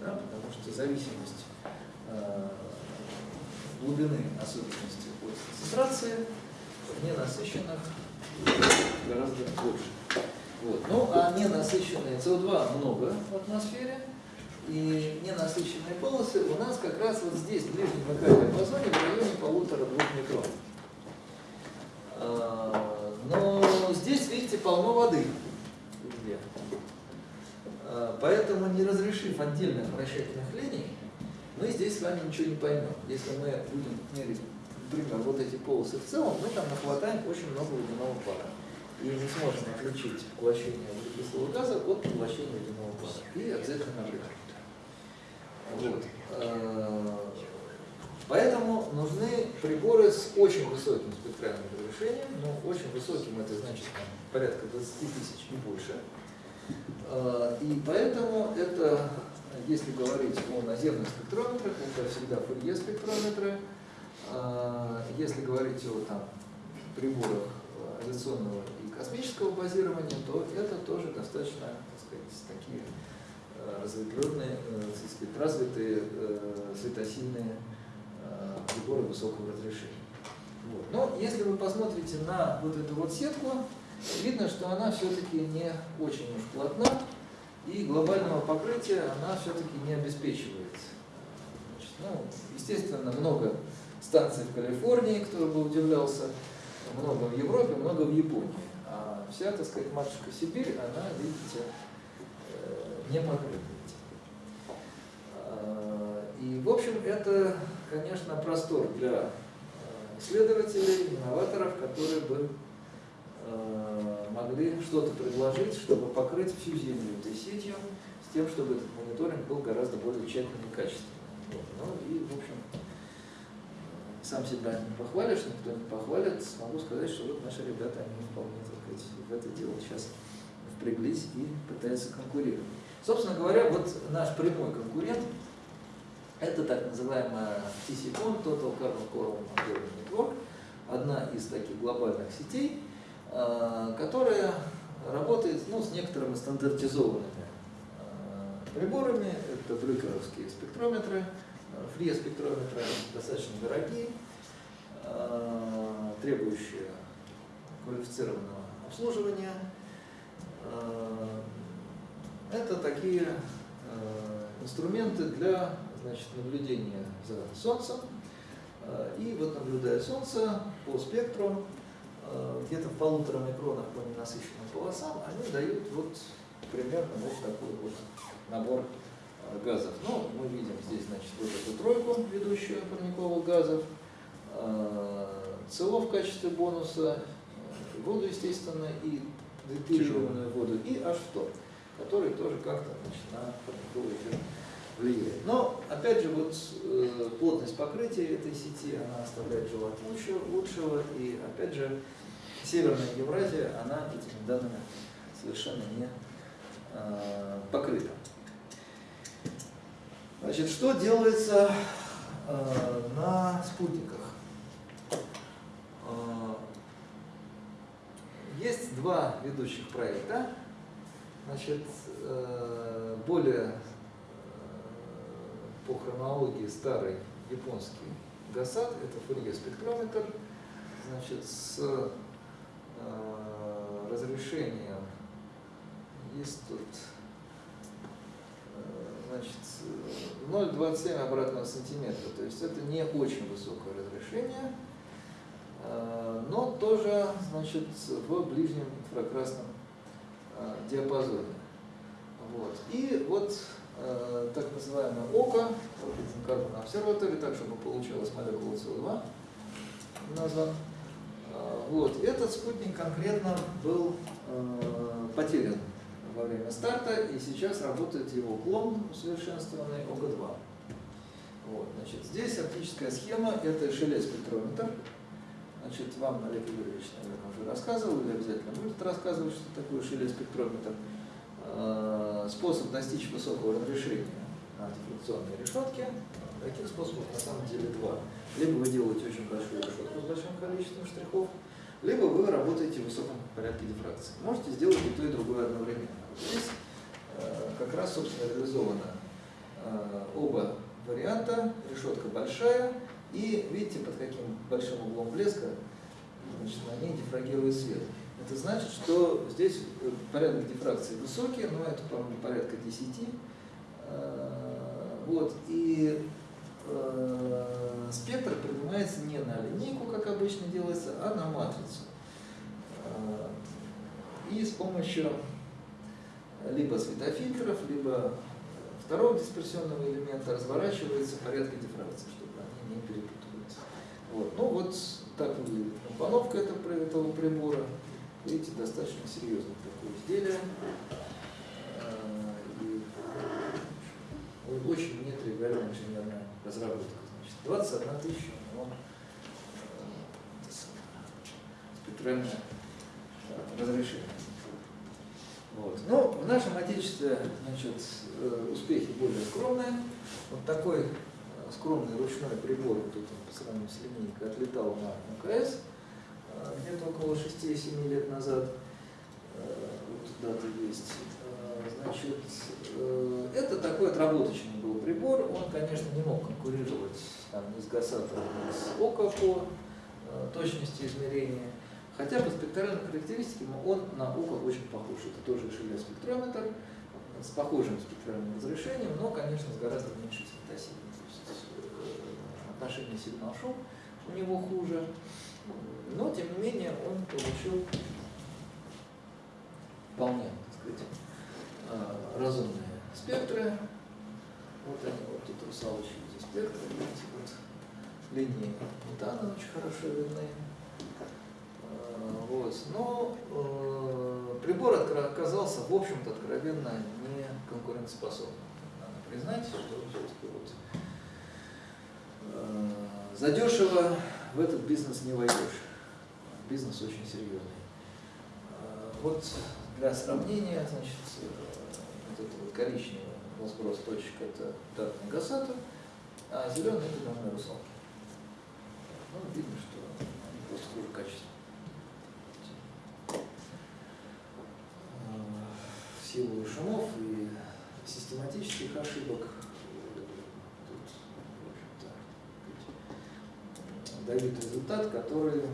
Да? Потому что зависимость э, глубины особенности от концентрации, в ненасыщенных гораздо больше. Вот. Ну, а ненасыщенные СО2 много в атмосфере, и ненасыщенные полосы у нас как раз вот здесь, в ближнем диапазоне, в районе полутора-двух микрон. А, но здесь, видите, полно воды везде. А, поэтому, не разрешив отдельных вращательных линий, мы здесь с вами ничего не поймем. Если мы будем мерить, например, вот эти полосы в целом, мы там нахватаем очень много водяного пара. И не сможем отличить поглощение углекислого газа от поглощения водяного пара. И обязательно нагрев. Вот. А, Поэтому нужны приборы с очень высоким спектральным разрешением, ну, очень высоким, это значит порядка 20 тысяч и больше. А, и поэтому это, если говорить о наземных спектрометрах, это всегда фурье спектрометры. А, если говорить о там, приборах авиационного и космического базирования, то это тоже достаточно так сказать, такие а, разветвленные, э, так сказать, развитые э, светосильные приборы высокого разрешения. Вот. Но если вы посмотрите на вот эту вот сетку, видно, что она все-таки не очень уж плотна, и глобального покрытия она все-таки не обеспечивает. Значит, ну, естественно, много станций в Калифорнии, кто бы удивлялся, много в Европе, много в Японии. А вся, так сказать, матушка Сибирь, она, видите, э, не покрыта. А, и, в общем, это конечно, простор для э, исследователей, инноваторов, которые бы могли что-то предложить, чтобы покрыть всю Землю этой сетью, с тем, чтобы этот мониторинг был гораздо более тщательный и качественный. Вот. Ну и, в общем, сам себя не похвалишь, никто не похвалит, могу сказать, что вот наши ребята, они вполне, так сказать, в это дело сейчас впряглись и пытаются конкурировать. Собственно говоря, вот наш прямой конкурент – это так называемая TCCON, Total Carbon Monitoring Network, одна из таких глобальных сетей, э, которая работает ну, с некоторыми стандартизованными э, приборами. Это брюкеровские спектрометры, э, фри-спектрометры достаточно дорогие, требующие квалифицированного обслуживания. Это такие инструменты для значит, наблюдение за Солнцем. Э, и вот наблюдая Солнце по спектру, э, где-то в полутора микронах по ненасыщенным полосам, они дают вот примерно вот такой вот набор э, газов. Ну, мы видим здесь, значит, вот эту тройку, ведущую парниковых газов, СО в качестве бонуса, воду, естественно, и детилированную воду, и H2, который тоже как-то на парниковый эффект влияет. Но, опять же, вот э, плотность покрытия этой сети, она оставляет желать лучше, лучшего, и, опять же, Северная Евразия, она этими данными совершенно не э, покрыта. Значит, что делается э, на спутниках? Э, есть два ведущих проекта. Значит, э, более по хронологии старый японский ГАСАД, это фурье спектрометр, значит, с э, разрешением, есть тут, э, значит, 0,27 обратного сантиметра, то есть это не очень высокое разрешение, э, но тоже, значит, в ближнем инфракрасном э, диапазоне. Вот. И вот так называемое ОКО, Carbon Observatory, так чтобы получилось молекула СО2 назван. Э, вот. Этот спутник конкретно был э, потерян во время старта, и сейчас работает его клон усовершенствованный ОГ-2. Вот, значит, здесь оптическая схема, это шеле спектрометр. Значит, вам Олег Юрьевич, наверное, уже рассказывал, или обязательно будет рассказывать, что такое шеле спектрометр. Э, способ достичь высокого разрешения на диффракционной решетке. Таких способов на самом деле два. Либо вы делаете очень большую решетку с большим количеством штрихов, либо вы работаете в высоком порядке дифракции. Можете сделать и то, и другое одновременно. Здесь э, как раз, собственно, реализовано э, оба варианта. Решетка большая, И видите, под каким большим углом блеска значит, на ней дифрагирует свет. Это значит, что здесь э, порядок дифракции высокий, но это, по-моему, порядка 10. Э, Вот, и э, спектр принимается не на линейку, как обычно делается, а на матрицу. Э, И с помощью либо светофильтров, либо второго дисперсионного элемента разворачивается порядка дифракции, чтобы они не перепутывались. Вот. Ну вот так выглядит компоновка этого, этого прибора. Видите, достаточно серьезное такое изделие. Э, очень нетривиальная инженерная разработка. Значит, 21 тысяча, но э, спектральное э, разрешение. Вот. Но в нашем Отечестве значит, э, успехи более скромные. Вот такой скромный ручной прибор, тут он по сравнению с линейкой, отлетал на МКС где-то около 6-7 лет назад. Вот дата есть. Значит, это такой отработочный был прибор. Он, конечно, не мог конкурировать там, ни с Гасатом, ни с ОКО по э, точности измерения. Хотя по спектральным характеристикам он на УКО очень похож. Это тоже шелеспектрометр с похожим спектральным разрешением, но, конечно, с гораздо меньшей светосилой. Э, отношение сигнал-шум у него хуже. Но, тем не менее, он получил вполне, так сказать, э, разумные спектры. Вот они, вот тут русалочки, эти спектры, видите, вот линии метана очень хорошо видны. Э, Вот. Но э, прибор оказался, в общем-то, откровенно не конкурентоспособным. Надо признать, что все-таки вот э, задешево в этот бизнес не войдешь. Бизнес очень серьезный. Э, Вот для сравнения, значит, э, вот это вот коричневый разброс точек это датный гасата, а зеленый это данные русалки. Ну, видно, что они просто хуже качества. Силу шумов и систематических ошибок тут, в дают результат, который, э,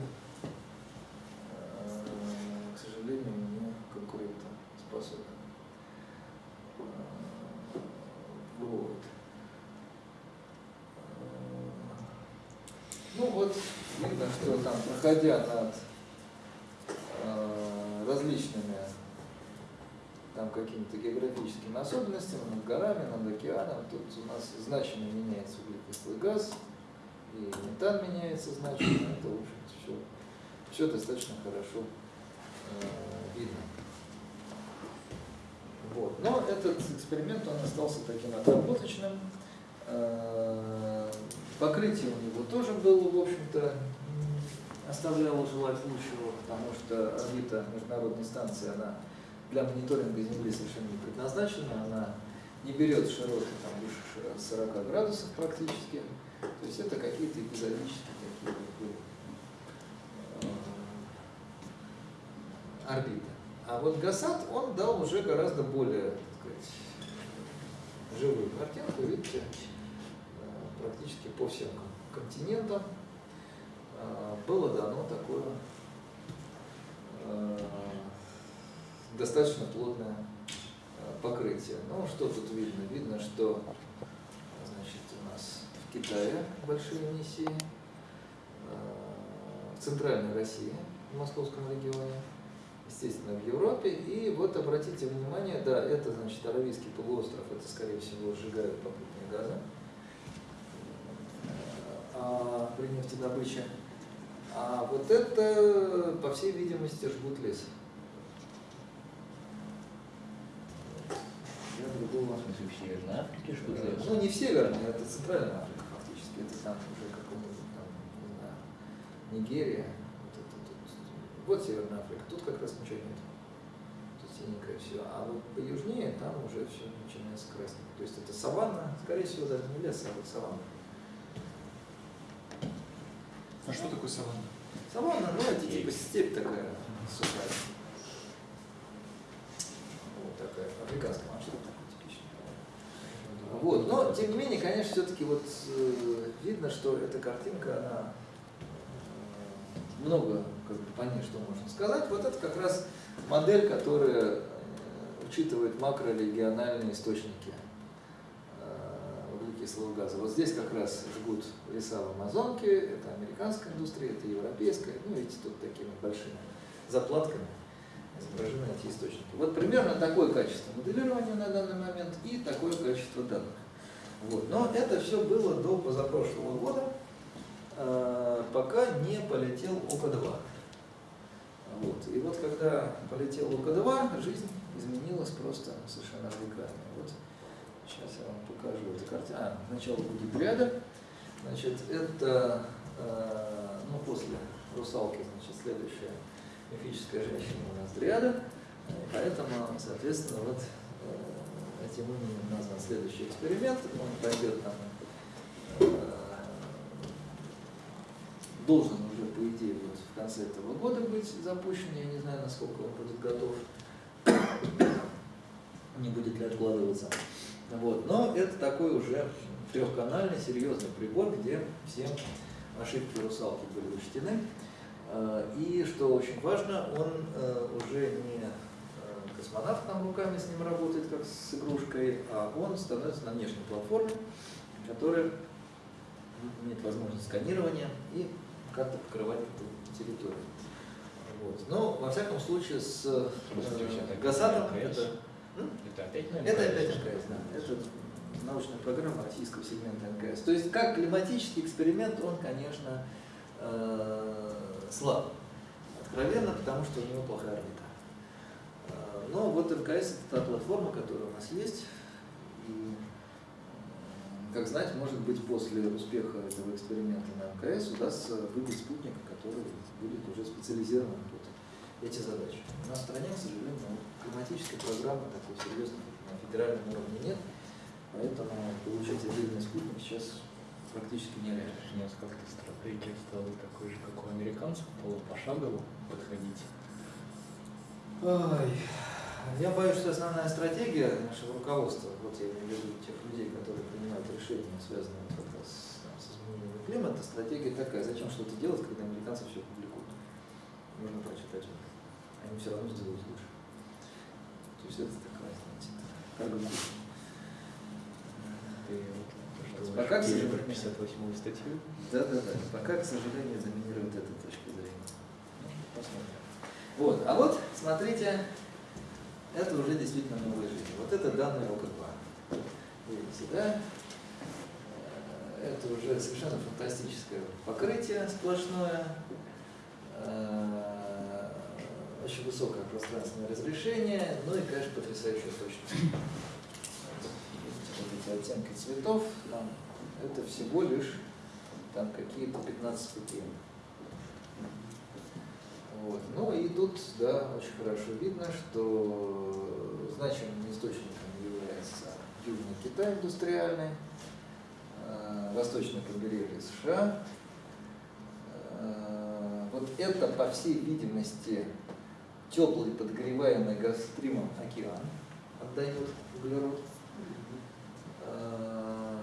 к сожалению, не конкурентоспособен. Э, Вот. Э, Ну вот, видно, что там, проходя над э, различными там какими-то географическими особенностями, над горами, над океаном, тут у нас значимо меняется углекислый газ, и метан меняется значимо, это, в общем все, все достаточно хорошо э, видно. Вот. Но этот эксперимент, он остался таким отработочным. Э, Покрытие у него тоже было, в общем-то, оставляло желать лучшего, потому что орбита международной станции, она для мониторинга Земли совершенно не предназначена, она не берет широты там, выше 40 градусов практически. То есть это какие-то эпизодические такие вот, э, орбиты. А вот Гасат, он дал уже гораздо более, так сказать, живую картинку, видите, практически по всем кон- континентам э, было дано такое э, достаточно плотное э, покрытие. Ну, что тут видно? Видно, что значит, у нас в Китае большие миссии, в Центральной России, в Московском регионе, естественно, в Европе. И вот обратите внимание, да, это, значит, Аравийский полуостров, это, скорее всего, сжигают попутные газы а, при нефтедобыче. А вот это, по всей видимости, жгут лес. Я другого В смысле, в Северной Африке жгут лес? ну, не в Северной, это Центральная Африка фактически. Это там уже какой-нибудь там, не знаю, Нигерия. Вот, это, тут. вот Северная Африка. Тут как раз ничего нет. Тут синенькое все. А вот поюжнее там уже все начинается краснеть. То есть это саванна, скорее всего, даже не лес, а вот саванна. А что такое саванна? Саванна, ну это типа степь такая сухая. Вот такая, африканская масштаба такой типичный. Вот. Но, тем не менее, конечно, все-таки вот э, видно, что эта картинка, она э, много как бы, по ней что можно сказать. Вот это как раз модель, которая э, учитывает макрорегиональные источники углекислого газа. Вот здесь как раз жгут леса в Амазонке, это американская индустрия, это европейская. Ну, видите, тут такими большими заплатками изображены эти источники. Вот примерно такое качество моделирования на данный момент и такое количество данных. Вот. Но это все было до позапрошлого года, э, пока не полетел ОК-2. Вот. И вот когда полетел ОК-2, жизнь изменилась просто совершенно радикально. Вот. Сейчас я вам покажу эту картину. А, сначала будет ряда. Значит, это, э, ну, после русалки, значит, следующая мифическая женщина у нас дриада. Поэтому, соответственно, вот э, этим именем назван следующий эксперимент. Он пойдет там, э, должен уже, по идее, вот в конце этого года быть запущен. Я не знаю, насколько он будет готов, не будет ли откладываться. Вот. Но это такой уже трехканальный, серьезный прибор, где все ошибки русалки были учтены. Э, и, что очень важно, он э, уже не э, космонавт там руками с ним работает, как с игрушкой, а он становится на внешней платформе, которая имеет возможность сканирования и как-то покрывать эту территорию. Вот. Но, во всяком случае, с э, ГАСАТом это... Это опять на Это опять МКС, да. Это научная программа российского сегмента МКС. То есть, как климатический эксперимент, он, конечно, э, слаб. Откровенно, потому что у него плохая орбита. Э, Но вот МКС это та платформа, которая у нас есть. И, как знать, может быть, после успеха этого эксперимента на МКС удастся выбить спутник, который будет уже специализирован под эти задачи. У нас в стране, к сожалению, климатической программы такой серьезной на федеральном уровне нет, поэтому получить отдельный спутник сейчас практически нереально. У нас как-то стратегия стала такой же, как у американцев, полупошагово подходить. Ой, я боюсь, что основная стратегия нашего руководства, вот я имею в виду тех людей, которые принимают решения, связанные как раз там, с изменением климата, стратегия такая, зачем что-то делать, когда американцы все публикуют. Можно прочитать. Они все равно сделают лучше. То есть это такая, знаете, как бы Пока, к пожалуйста, сожалению. про 58-ю статью. Да, да, да. Пока, к сожалению, доминирует эта точка зрения. Посмотрим. Вот, а вот, смотрите, это уже действительно новая жизнь. Вот это данные ОК-2. Видите, да? Э, Это уже совершенно фантастическое покрытие сплошное. Очень высокое пространственное разрешение, ну и, конечно, потрясающая точность. Вот эти оттенки цветов, там, это всего лишь там какие-то 15 ступеней. Вот. Ну и тут, да, очень хорошо видно, что значимым источником является Южный Китай индустриальный, э, восточное побережье США. Э, Вот это, по всей видимости, теплый подогреваемый газстримом океан отдает углерод. Э,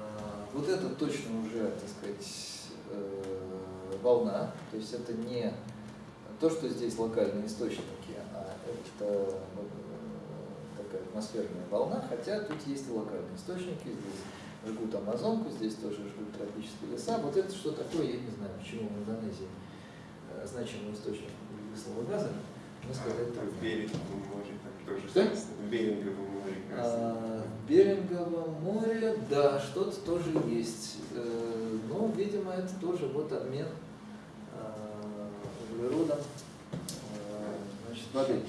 Вот это точно уже, так сказать, э, волна, то есть это не то, что здесь локальные источники, а это э, такая атмосферная волна, хотя тут есть и локальные источники, здесь жгут Амазонку, здесь тоже жгут тропические леса. Вот это что такое, я не знаю, почему в Индонезии значимый источник углекислого газа, мне сказать В трудно. Беринговом море там тоже Что? сказано. В Беринговом море, кажется. А, В Беринговом море, да, что-то тоже есть. Э, Ну, видимо, это тоже вот обмен а, углеродом а, значит, воды.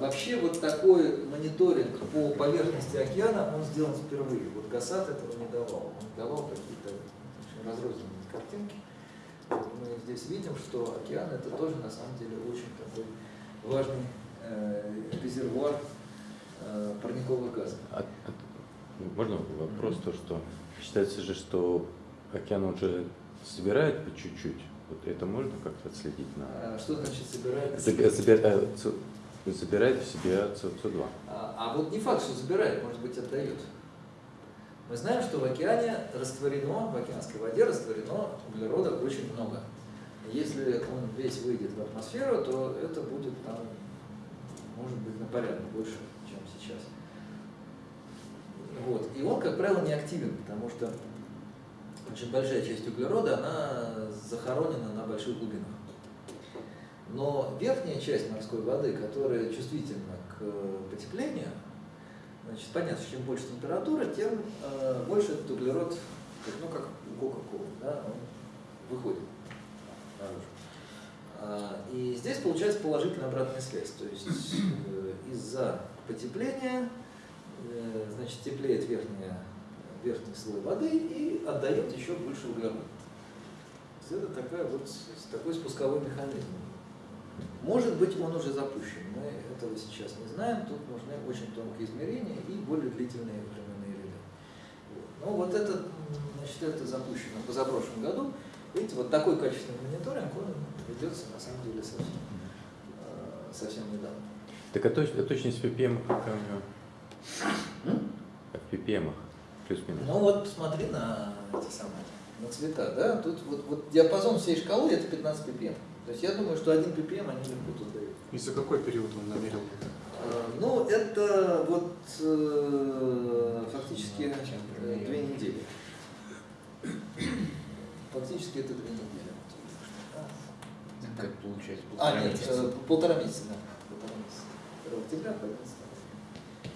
Вообще вот такой мониторинг по поверхности океана, он сделан впервые. Вот ГАСАТ этого не давал. Он давал какие-то очень разрозненные картинки. Вот мы здесь видим, что океан это тоже на самом деле очень такой важный э, резервуар э, парниковых газов. А- а- можно вопрос, то, что считается же, что океан уже собирает по чуть-чуть. Вот это можно как-то отследить на... А Что значит собирает? Забе- э, Забирает в себя СО2. А, а вот не факт, что забирает, может быть, отдает. Мы знаем, что в океане растворено, в океанской воде растворено углерода очень много. Если он весь выйдет в атмосферу, то это будет там, может быть, на порядок больше, чем сейчас. Вот. И он, как правило, не активен, потому что очень большая часть углерода, она захоронена на больших глубинах. Но верхняя часть морской воды, которая чувствительна к потеплению, значит, понятно, что чем больше температура, тем э, больше этот углерод, ну, как у Кока-Колы, да, он выходит наружу. А, И здесь получается положительная обратная связь. То есть э, из-за потепления э, значит, теплеет верхняя, верхний слой воды и отдает еще больше углерода. Это такая вот, такой спусковой механизм. Может быть, он уже запущен, мы этого сейчас не знаем, тут нужны очень тонкие измерения и более длительные временные ряды. Ну вот это, значит, это запущено позапрошлом году. Видите, вот такой качественный мониторинг, он ведется на самом деле совсем, э, совсем недавно. Так а, точ, а точность ppm какая у него? Как в ppm плюс-минус. Ну вот посмотри на эти самые, на цвета, да, тут вот, вот диапазон всей шкалы это 15 ppm. То есть я думаю, что 1 ppm они легко тут дают. И за какой период он намерил это? Э, Ну, это вот э, фактически две недели. Фактически это две недели. Как получается? А, полтора нет, месяца? э, полтора месяца, да. Полтора месяца. 2 октября, по 11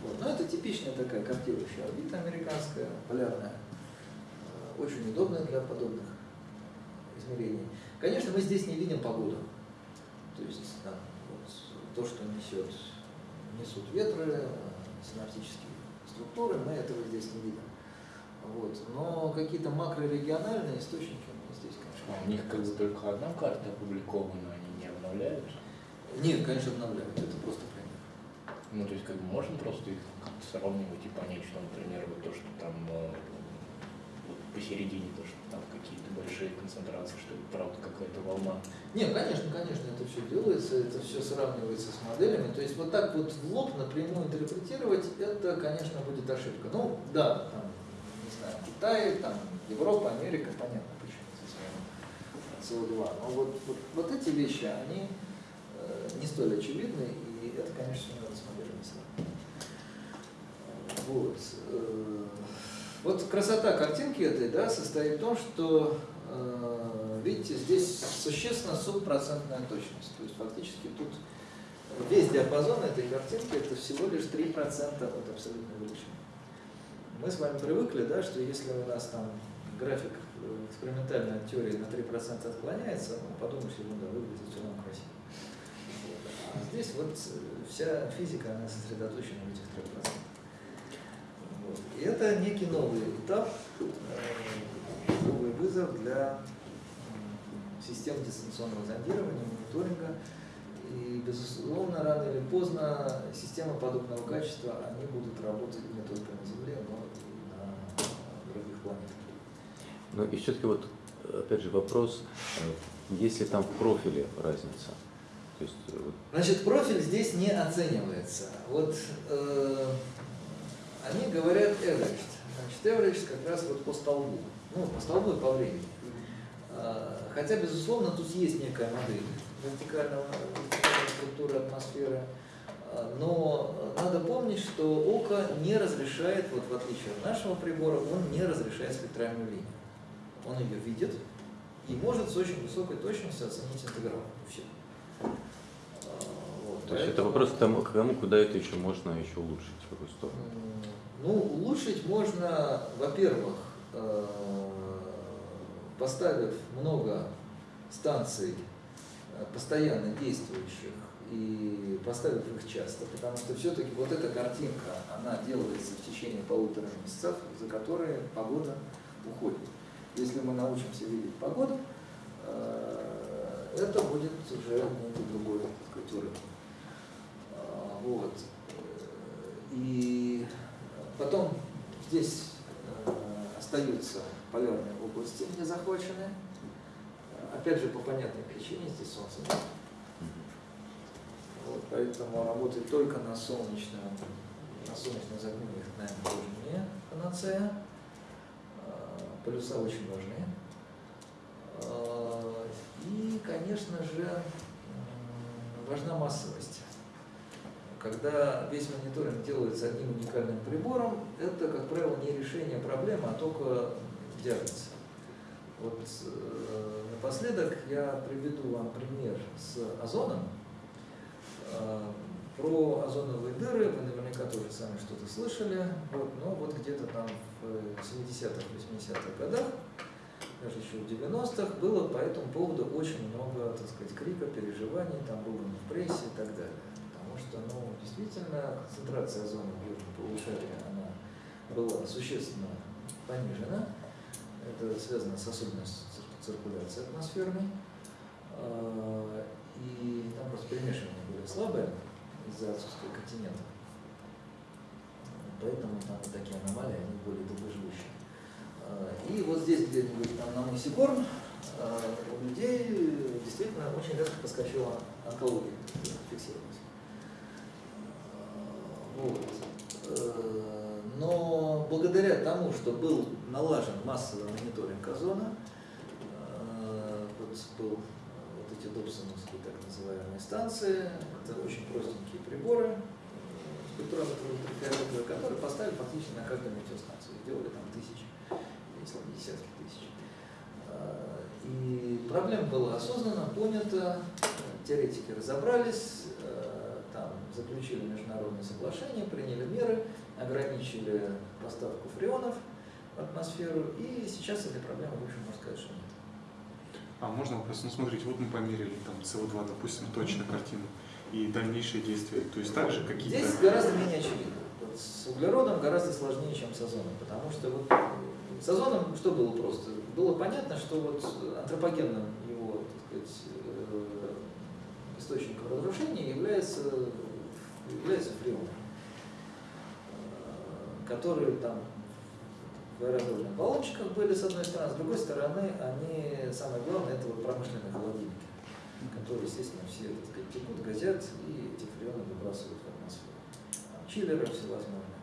Вот. Ну, это типичная такая картирующая орбита американская, полярная. Э, Очень удобная для подобных измерений. Конечно, мы здесь не видим погоду. То есть там, вот, то, что несет, несут ветры, э, синаптические структуры, мы этого здесь не видим. Вот. Но какие-то макрорегиональные источники здесь, конечно, у них как бы только одна карта опубликована, они не обновляют. Нет, конечно, обновляют. Это просто пример. Ну, то есть, как бы можно просто их сравнивать и понять, что, например, вот то, что там э, вот посередине, то, что там какие-то большие концентрации, что это правда какая-то волна. Нет, конечно, конечно, это все делается, это все сравнивается с моделями. То есть вот так вот в лоб напрямую интерпретировать, это, конечно, будет ошибка. Ну, да, там, не знаю, Китай, там, Европа, Америка, понятно, СО2. Но вот, вот, вот эти вещи, они э, не столь очевидны, и это, конечно, надо с моделями сравнивать. Вот. э, Вот красота картинки этой да, состоит в том, что, э, видите, здесь существенно субпроцентная точность. То есть фактически тут весь диапазон этой картинки это всего лишь 3% от абсолютной величины. Мы с вами привыкли, да, что если у нас там график э, экспериментальной теории на 3% отклоняется, ну, подумаешь, ерунда, выглядит все равно красиво. Вот. А здесь вот э, вся физика, она сосредоточена в этих 3%. Вот. И это некий новый этап, э, новый вызов для систем дистанционного зондирования, мониторинга. И, безусловно, рано или поздно системы подобного качества, они будут работать не только на Земле, но и на других планетах. Ну и все-таки вот, опять же, вопрос, э, есть ли там в профиле разница? То есть, э, вот, Значит, профиль здесь не оценивается. Вот э, они говорят average. Значит, average как раз вот по столбу. Ну, по столбу и по времени. Э, Хотя, безусловно, тут есть некая модель вертикального, вертикальной структуры атмосферы. Э, Но надо помнить, что око не разрешает, вот в отличие от нашего прибора, он не разрешает спектральную линию. Он ее видит и может с очень высокой точностью оценить интеграл. Все. Вот, то есть это вопрос к тому, к тому, куда это еще можно еще улучшить, в какую сторону. Ну, улучшить можно, во-первых, э, поставив много станций э, постоянно действующих и поставив их часто, потому что все-таки вот эта картинка, она делается в течение полутора месяцев, за которые погода уходит. Если мы научимся видеть погоду, э, это будет уже некий другой так сказать, уровень. А, Вот. И потом здесь э, остаются полярные области не захвачены. Опять же, по понятной причине здесь солнце нет. Вот, поэтому работать только на солнечном, на солнечном затмении, наверное, тоже не панацея. Полюса очень важны. А, И, конечно же, важна массовость. Когда весь мониторинг делается одним уникальным прибором, это, как правило, не решение проблемы, а только диагноз. Вот э, напоследок я приведу вам пример с озоном. Э, Про озоновые дыры вы наверняка тоже сами что-то слышали, вот, но вот где-то там в 70-х, 80-х годах, даже еще в 90-х, было по этому поводу очень много, так сказать, крика, переживаний, там было в прессе и так далее. Потому что, ну, действительно, концентрация озона в южном полушарии, она была существенно понижена. Это связано с особенностью цир- циркуляции атмосферной. А, И там просто перемешивание более слабое из-за отсутствия континента. Поэтому там вот такие аномалии, они более долгоживущие. А, И вот здесь где-нибудь там на мысе а, у людей действительно очень резко подскочила онкология, фиксировалась. А, Вот. Э, Но благодаря тому, что был налажен массовый мониторинг озона, э, вот был вот эти добсоновские так называемые станции, это очень простенькие приборы, э, ультрафиолетовые, которые поставили фактически на каждую метеостанцию, их делали там тысячи, если не десятки тысяч. А, И проблема была осознанно понята, теоретики разобрались, э, там заключили международное соглашение, приняли меры, ограничили поставку фреонов в атмосферу, и сейчас этой проблемы, в общем, можно сказать, что нет. А можно вопрос? Ну, смотрите, вот мы померили там СО2, допустим, точно картину и дальнейшие действия. То есть также какие-то... Здесь гораздо менее очевидно. Вот с углеродом гораздо сложнее, чем с озоном, потому что вот с озоном что было просто? Было понятно, что вот антропогенным его, так сказать, э, источником разрушения является, является фреон, э, которые там в аэрозольных баллончиках были с одной стороны, с другой стороны, они, самое главное, это вот промышленные холодильники, которые, естественно, все, так сказать, текут, газят и эти фреоны выбрасывают в атмосферу. Чиллеры всевозможные.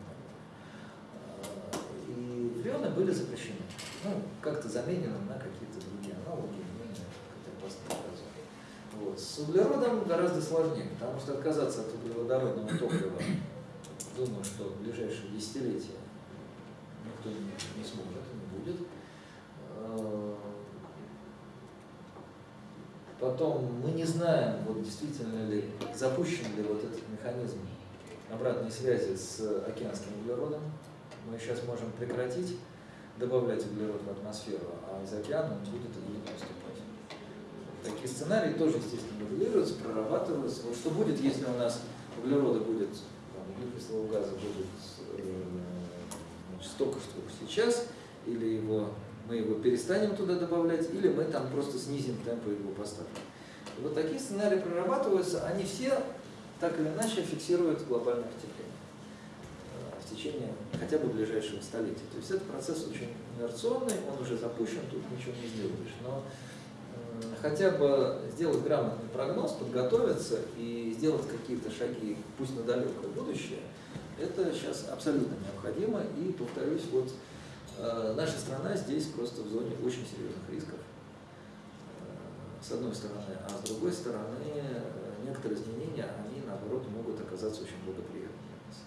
А, И фреоны были запрещены. Ну, как-то заменены на какие-то другие аналоги, менее опасные. Вот. С углеродом гораздо сложнее, потому что отказаться от углеводородного топлива, думаю, что в ближайшие десятилетия никто не, сможет, не будет. Потом мы не знаем, вот действительно ли запущен ли вот этот механизм обратной связи с океанским углеродом. Мы сейчас можем прекратить добавлять углерод в атмосферу, а из океана он будет и будет поступать. Такие сценарии тоже, естественно, моделируются, прорабатываются. Вот что будет, если у нас углерода будет, там, углекислого газа будет э, столько, что сейчас, или его, мы его перестанем туда добавлять, или мы там просто снизим темпы его поставки. И вот такие сценарии прорабатываются, они все так или иначе фиксируют глобальное потепление э, в течение хотя бы ближайшего столетия. То есть этот процесс очень инерционный, он уже запущен, тут ничего не сделаешь. Но э, хотя бы сделать грамотный прогноз, подготовиться и сделать какие-то шаги, пусть на далекое будущее, это сейчас абсолютно необходимо. И, повторюсь, вот наша страна здесь просто в зоне очень серьезных рисков. Э, С одной стороны, а с другой стороны, э, некоторые изменения, они наоборот могут оказаться очень благоприятными для нас.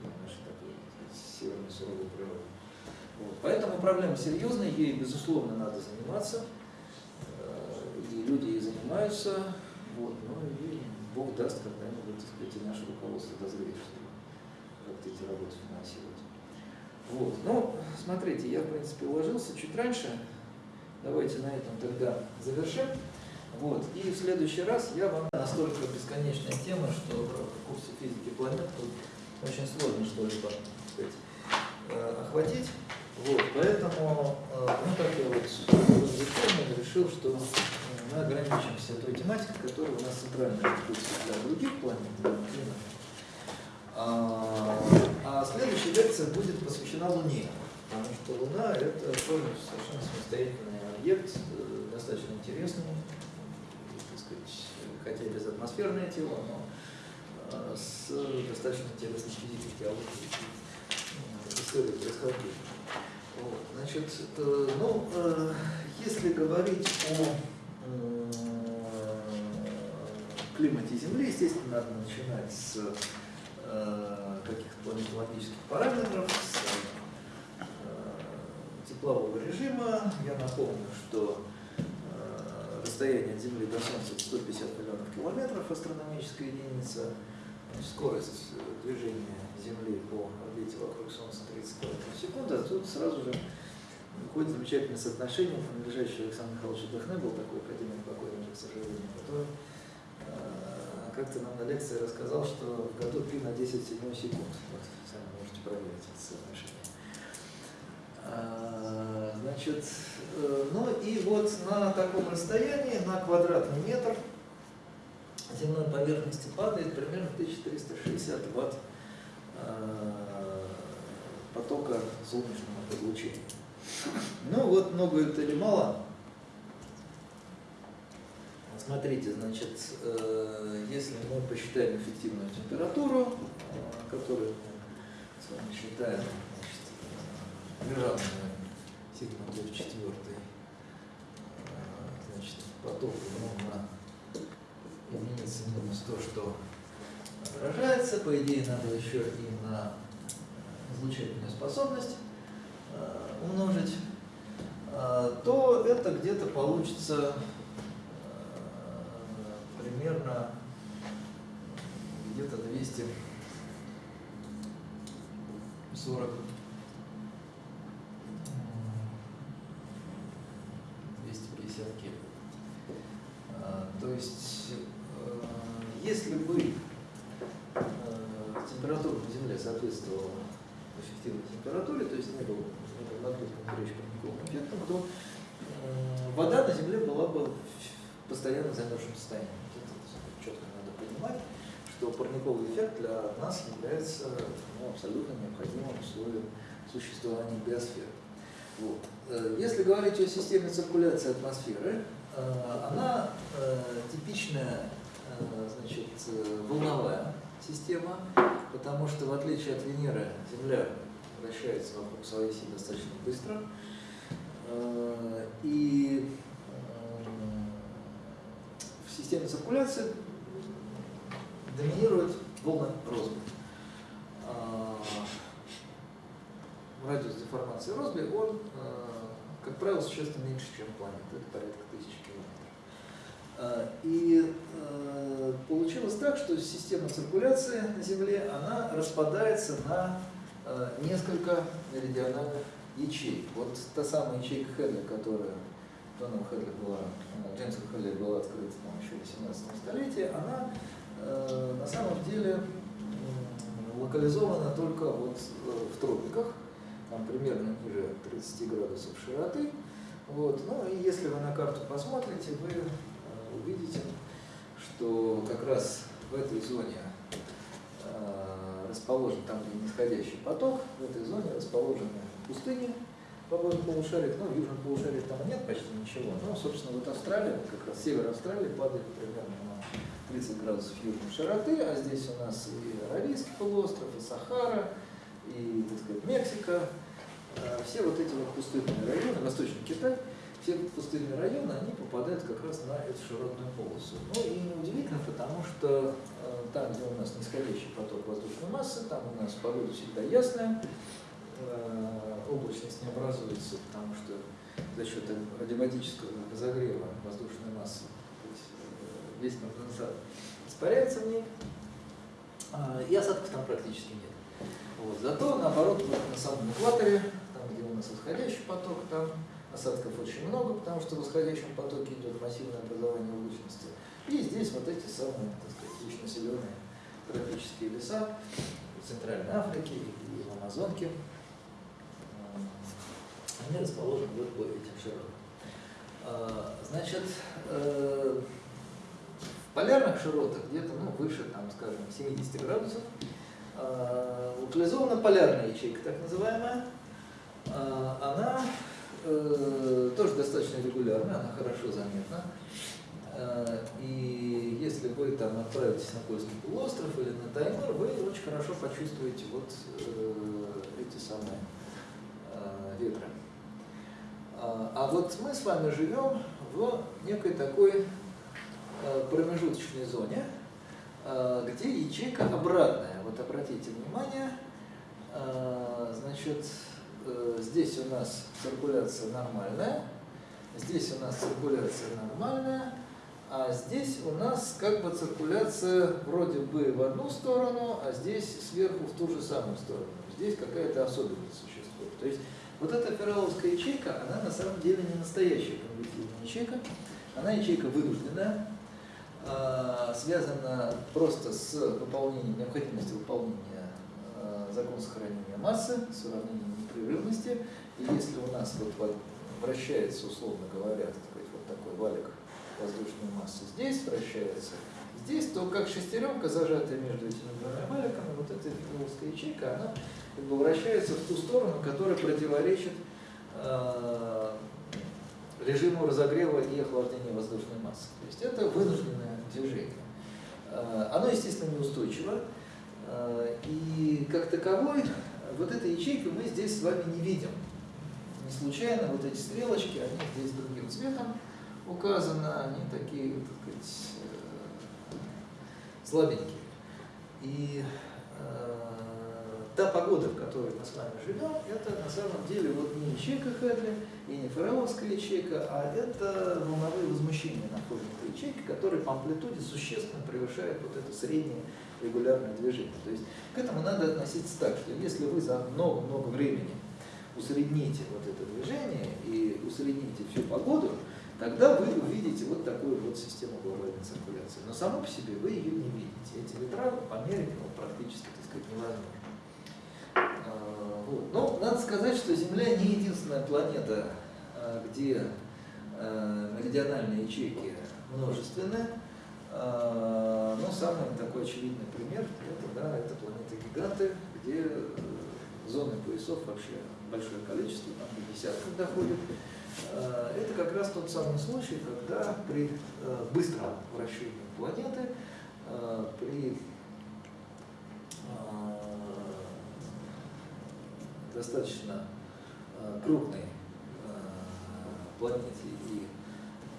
Для нашей такой северной суровой природы. Вот. Поэтому проблема серьезная, ей, безусловно, надо заниматься. Э, И люди ей занимаются. Вот. Ну и Бог даст когда-нибудь, так сказать, и наше руководство дозреет, чтобы как-то эти работы финансировать. Вот. Ну, смотрите, я, в принципе, уложился чуть раньше. Давайте на этом тогда завершим. Вот. И в следующий раз я вам настолько бесконечная тема, что в курсе физики планет очень сложно что-либо э, охватить. Вот. Поэтому, э, ну, так я вот зафиксировал, решил, что мы ограничимся той тематикой, которая у нас центральная для других планет, для. А, а следующая лекция будет посвящена Луне, потому что Луна это тоже совершенно самостоятельный объект, э, достаточно интересный, так сказать, хотя и безатмосферное тело, но э, с достаточно интересной физической теологией, э, историей происхождения. Вот, значит, ну, если говорить о климате Земли, естественно, надо начинать с каких-то планетологических параметров, с э, теплового режима. Я напомню, что э, расстояние от Земли до Солнца 150 миллионов километров, астрономическая единица, скорость э, движения Земли по орбите вокруг Солнца 30 км в секунду, а тут сразу же выходит замечательное соотношение, принадлежащее Александру Михайловичу Дахне, был такой академик покойный к сожалению, который э, как-то нам на лекции рассказал, что в году пи на 10 седьмой секунд. Вот, сами можете проверить это соотношение. А, Значит, э, ну и вот на таком расстоянии, на квадратный метр, земной поверхности падает примерно 1360 ватт э, потока солнечного излучения. Ну вот много это или мало? Смотрите, значит, э, если мы посчитаем эффективную температуру, э, которую мы с вами считаем, значит, э, лежанную сигма в четвертой, значит, поток на единицы минус то, что отражается. По идее, надо еще и на излучательную способность умножить, то это где-то получится примерно где-то 240 250 кельвин. А, То есть, э, если бы э, температура на Земле соответствовала эффективной температуре, то есть не было, не было нагрузком горячим парниковым эффектом, то э, вода на Земле была бы в постоянно замерзшем состоянии. Это четко надо понимать, что парниковый эффект для нас является ну, абсолютно необходимым условием существования биосферы. Вот. Э, Если говорить о системе циркуляции атмосферы, э, она э, типичная значит, волновая система, потому что в отличие от Венеры Земля вращается вокруг своей оси достаточно быстро. И системе циркуляции доминирует волна Россби. А, Радиус деформации Россби, он, э, как правило, существенно меньше, чем планета, это порядка тысячи километров. А, И получилось так, что система циркуляции на Земле, она распадается на несколько меридиональных ячеек. Вот та самая ячейка Хедля, которая Доном Хедли была, э, Джеймсом Хедли была открыта там, еще в 18 столетии, она э, на самом деле м, локализована только вот э, в тропиках, там примерно ниже 30 градусов широты. Вот. Ну и если вы на карту посмотрите, вы э, увидите, что как раз в этой зоне э, расположен, там где нисходящий поток, в этой зоне расположены пустыни обоих полушариях, ну в южном полушарии там нет почти ничего, но, собственно, вот Австралия, как раз север Австралии падает примерно на 30 градусов южной широты, а здесь у нас и Аравийский полуостров, и Сахара, и, так сказать, Мексика, Э, все вот эти вот пустынные районы, Восточный Китай, все пустынные районы, они попадают как раз на эту широтную полосу. Ну и неудивительно, потому что э, там, где у нас нисходящий поток воздушной массы, там у нас погода всегда ясная, облачность не образуется, потому что за счет адиабатического разогрева воздушной массы э, весь конденсат испаряется в ней, а, и осадков там практически нет. Вот. Зато, наоборот, на самом экваторе, там, где у нас восходящий поток, там осадков очень много, потому что в восходящем потоке идет массивное образование облачности. И здесь вот эти самые, так сказать, густонаселенные тропические леса в Центральной Африке и в Амазонке. Они расположены вот по этим широтам. А, Значит, э, в полярных широтах где-то ну, выше, там, скажем, 70 градусов, а, локализована полярная ячейка, так называемая. А, Она э, тоже достаточно регулярна, она хорошо заметна. И если вы там отправитесь на Польский полуостров или на Таймыр, вы очень хорошо почувствуете вот э, эти самые э, ветры. вот мы с вами живем в некой такой э, промежуточной зоне, э, где ячейка обратная. Вот обратите внимание, э, значит, здесь у нас циркуляция нормальная, здесь у нас циркуляция нормальная, а здесь у нас как бы циркуляция вроде бы в одну сторону, а здесь сверху в ту же самую сторону. Здесь какая-то особенность существует. То есть вот эта ферроловская ячейка, она на самом деле не настоящая конвективная ячейка, она ячейка вынужденная, а, связана просто с выполнением, необходимостью выполнения а, закона сохранения массы с уравнением непрерывности. И если у нас вот, вращается, условно говоря, вот такой валик воздушной массы здесь вращается, здесь, то как шестеренка, зажатая между этими двумя валиками, вот эта философская ячейка, она как бы вращается в ту сторону, которая противоречит э, режиму разогрева и охлаждения воздушной массы. То есть это вынужденное движение. Э, оно, естественно, неустойчиво. Э, и как таковой, вот этой ячейки мы здесь с вами не видим. Не случайно вот эти стрелочки, они здесь другим цветом указаны, они такие, так сказать, э, слабенькие. И э, та погода, в которой мы с вами живем, это на самом деле вот не ячейка Хедли и не фареловская ячейка, а это волновые возмущения на фоне этой которые по амплитуде существенно превышают вот это среднее регулярное движение. То есть к этому надо относиться так, что если вы за много-много времени усредните вот это движение и усредните всю погоду, тогда вы увидите вот такую вот систему глобальной циркуляции. Но само по себе вы ее не видите. Эти ветра померить ну, практически, так сказать, невозможно. А, вот. Но надо сказать, что Земля не единственная планета, а, где а, меридиональные ячейки множественны. Но самый такой очевидный пример это, да, это планеты-гиганты, где э, зоны поясов вообще большое количество, там до десятков доходит. Это как раз тот самый случай, когда при э, быстром вращении планеты, при достаточно э, крупной э, планете и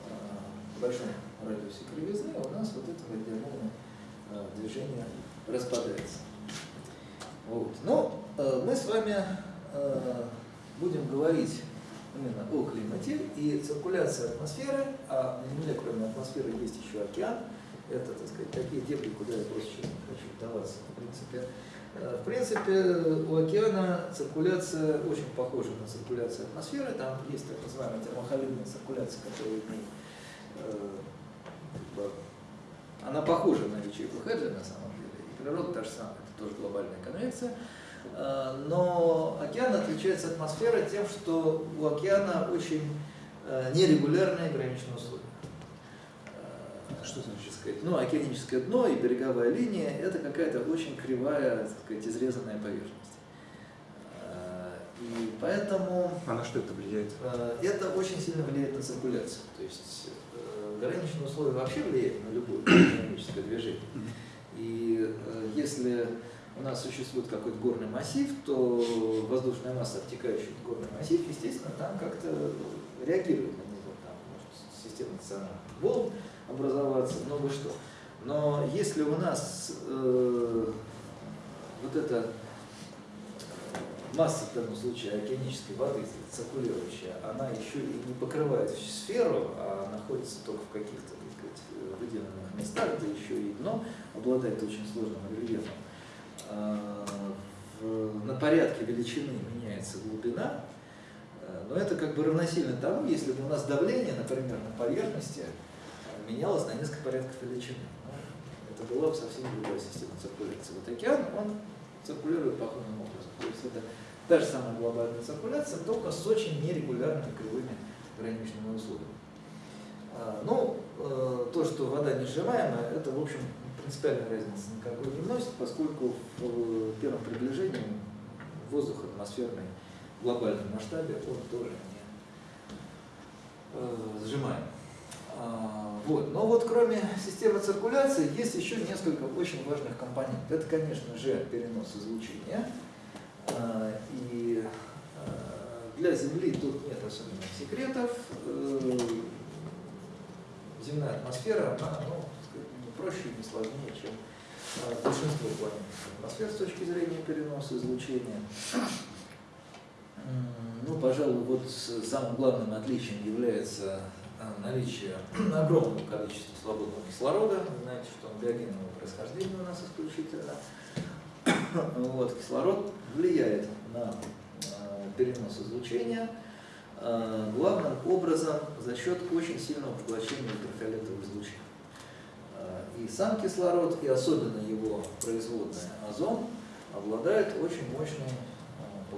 э, большом радиусе кривизны, у нас вот это радиальное движение распадается. Вот. Но мы с вами будем говорить именно о климате и циркуляции атмосферы, а на Земле кроме атмосферы есть еще океан. Это, так сказать, такие дебри, куда я просто хочу вдаваться, в принципе. Э, в принципе, у океана циркуляция очень похожа на циркуляцию атмосферы. Там есть так называемая термохолидная циркуляция, которая э, она похожа на ячейку Хедли на самом деле. И природа та же самая, это тоже глобальная конвекция. Э, но океан отличается от атмосферы тем, что у океана очень нерегулярные граничные условия. Что значит? сказать, ну, океаническое дно и береговая линия – это какая-то очень кривая, так сказать, изрезанная поверхность. А, и поэтому… А на что это влияет? А, это очень сильно влияет на циркуляцию. То есть э, граничные условия вообще влияют на любое экономическое движение. И э, если у нас существует какой-то горный массив, то воздушная масса, обтекающая горный массив, естественно, там как-то реагирует на него. Там может система национальных волн образоваться, много что. Но если у нас э, вот эта масса, в данном случае океанической воды, циркулирующая, она еще и не покрывает всю сферу, а находится только в каких-то выделенных местах, да еще и дно обладает очень сложным рельефом. А, на порядке величины меняется глубина, э, но это как бы равносильно тому, если бы у нас давление, например, на поверхности менялось на несколько порядков величины. Ну, это была совсем другая система циркуляции. Вот океан, он циркулирует похожим образом. То есть это та же самая глобальная циркуляция, только с очень нерегулярными кривыми граничными условиями. А, ну, э, то, что вода несжимаемая, это, в общем, принципиальной разницы никакой не вносит, поскольку в э, первом приближении воздух атмосферный в глобальном масштабе, он тоже не э, сжимаем. А, вот. Но вот кроме системы циркуляции есть еще несколько очень важных компонентов. Это, конечно же, перенос излучения. А, и а, для Земли тут нет особенных секретов. Э, Земная атмосфера, она ну, сказать, не проще и не сложнее, чем э, большинство планетных атмосфер с точки зрения переноса излучения. Ну, пожалуй, вот самым главным отличием является а, наличие огромного количества свободного кислорода. Вы знаете, что он биогенного происхождения у нас исключительно. Вот, кислород влияет на а, перенос излучения а, главным образом за счет очень сильного поглощения ультрафиолетового излучения. И сам кислород, и особенно его производная озон, обладает очень мощной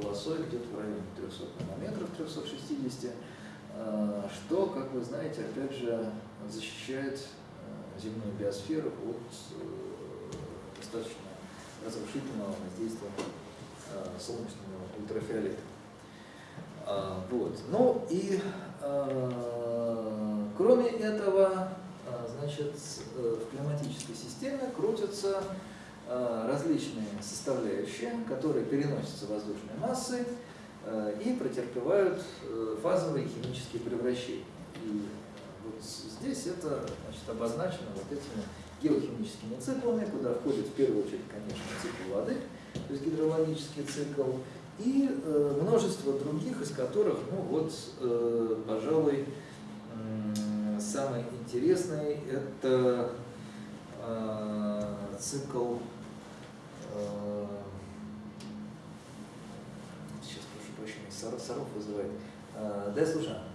полосой где-то в районе 300 нанометров, 360, а, что, как вы знаете, опять же защищает а, земную биосферу от э, достаточно разрушительного воздействия солнечного ультрафиолета. Вот. Ну и кроме этого, значит, э, в климатической системе крутятся различные составляющие, которые переносятся воздушной массой э, и претерпевают э, фазовые химические превращения. И вот здесь это значит, обозначено вот этими геохимическими циклами, куда входит в первую очередь, конечно, цикл воды, то есть гидрологический цикл, и э, множество других, из которых, ну вот, э, пожалуй, самый интересный это э, цикл э, Саров вызывает. Э, да, я.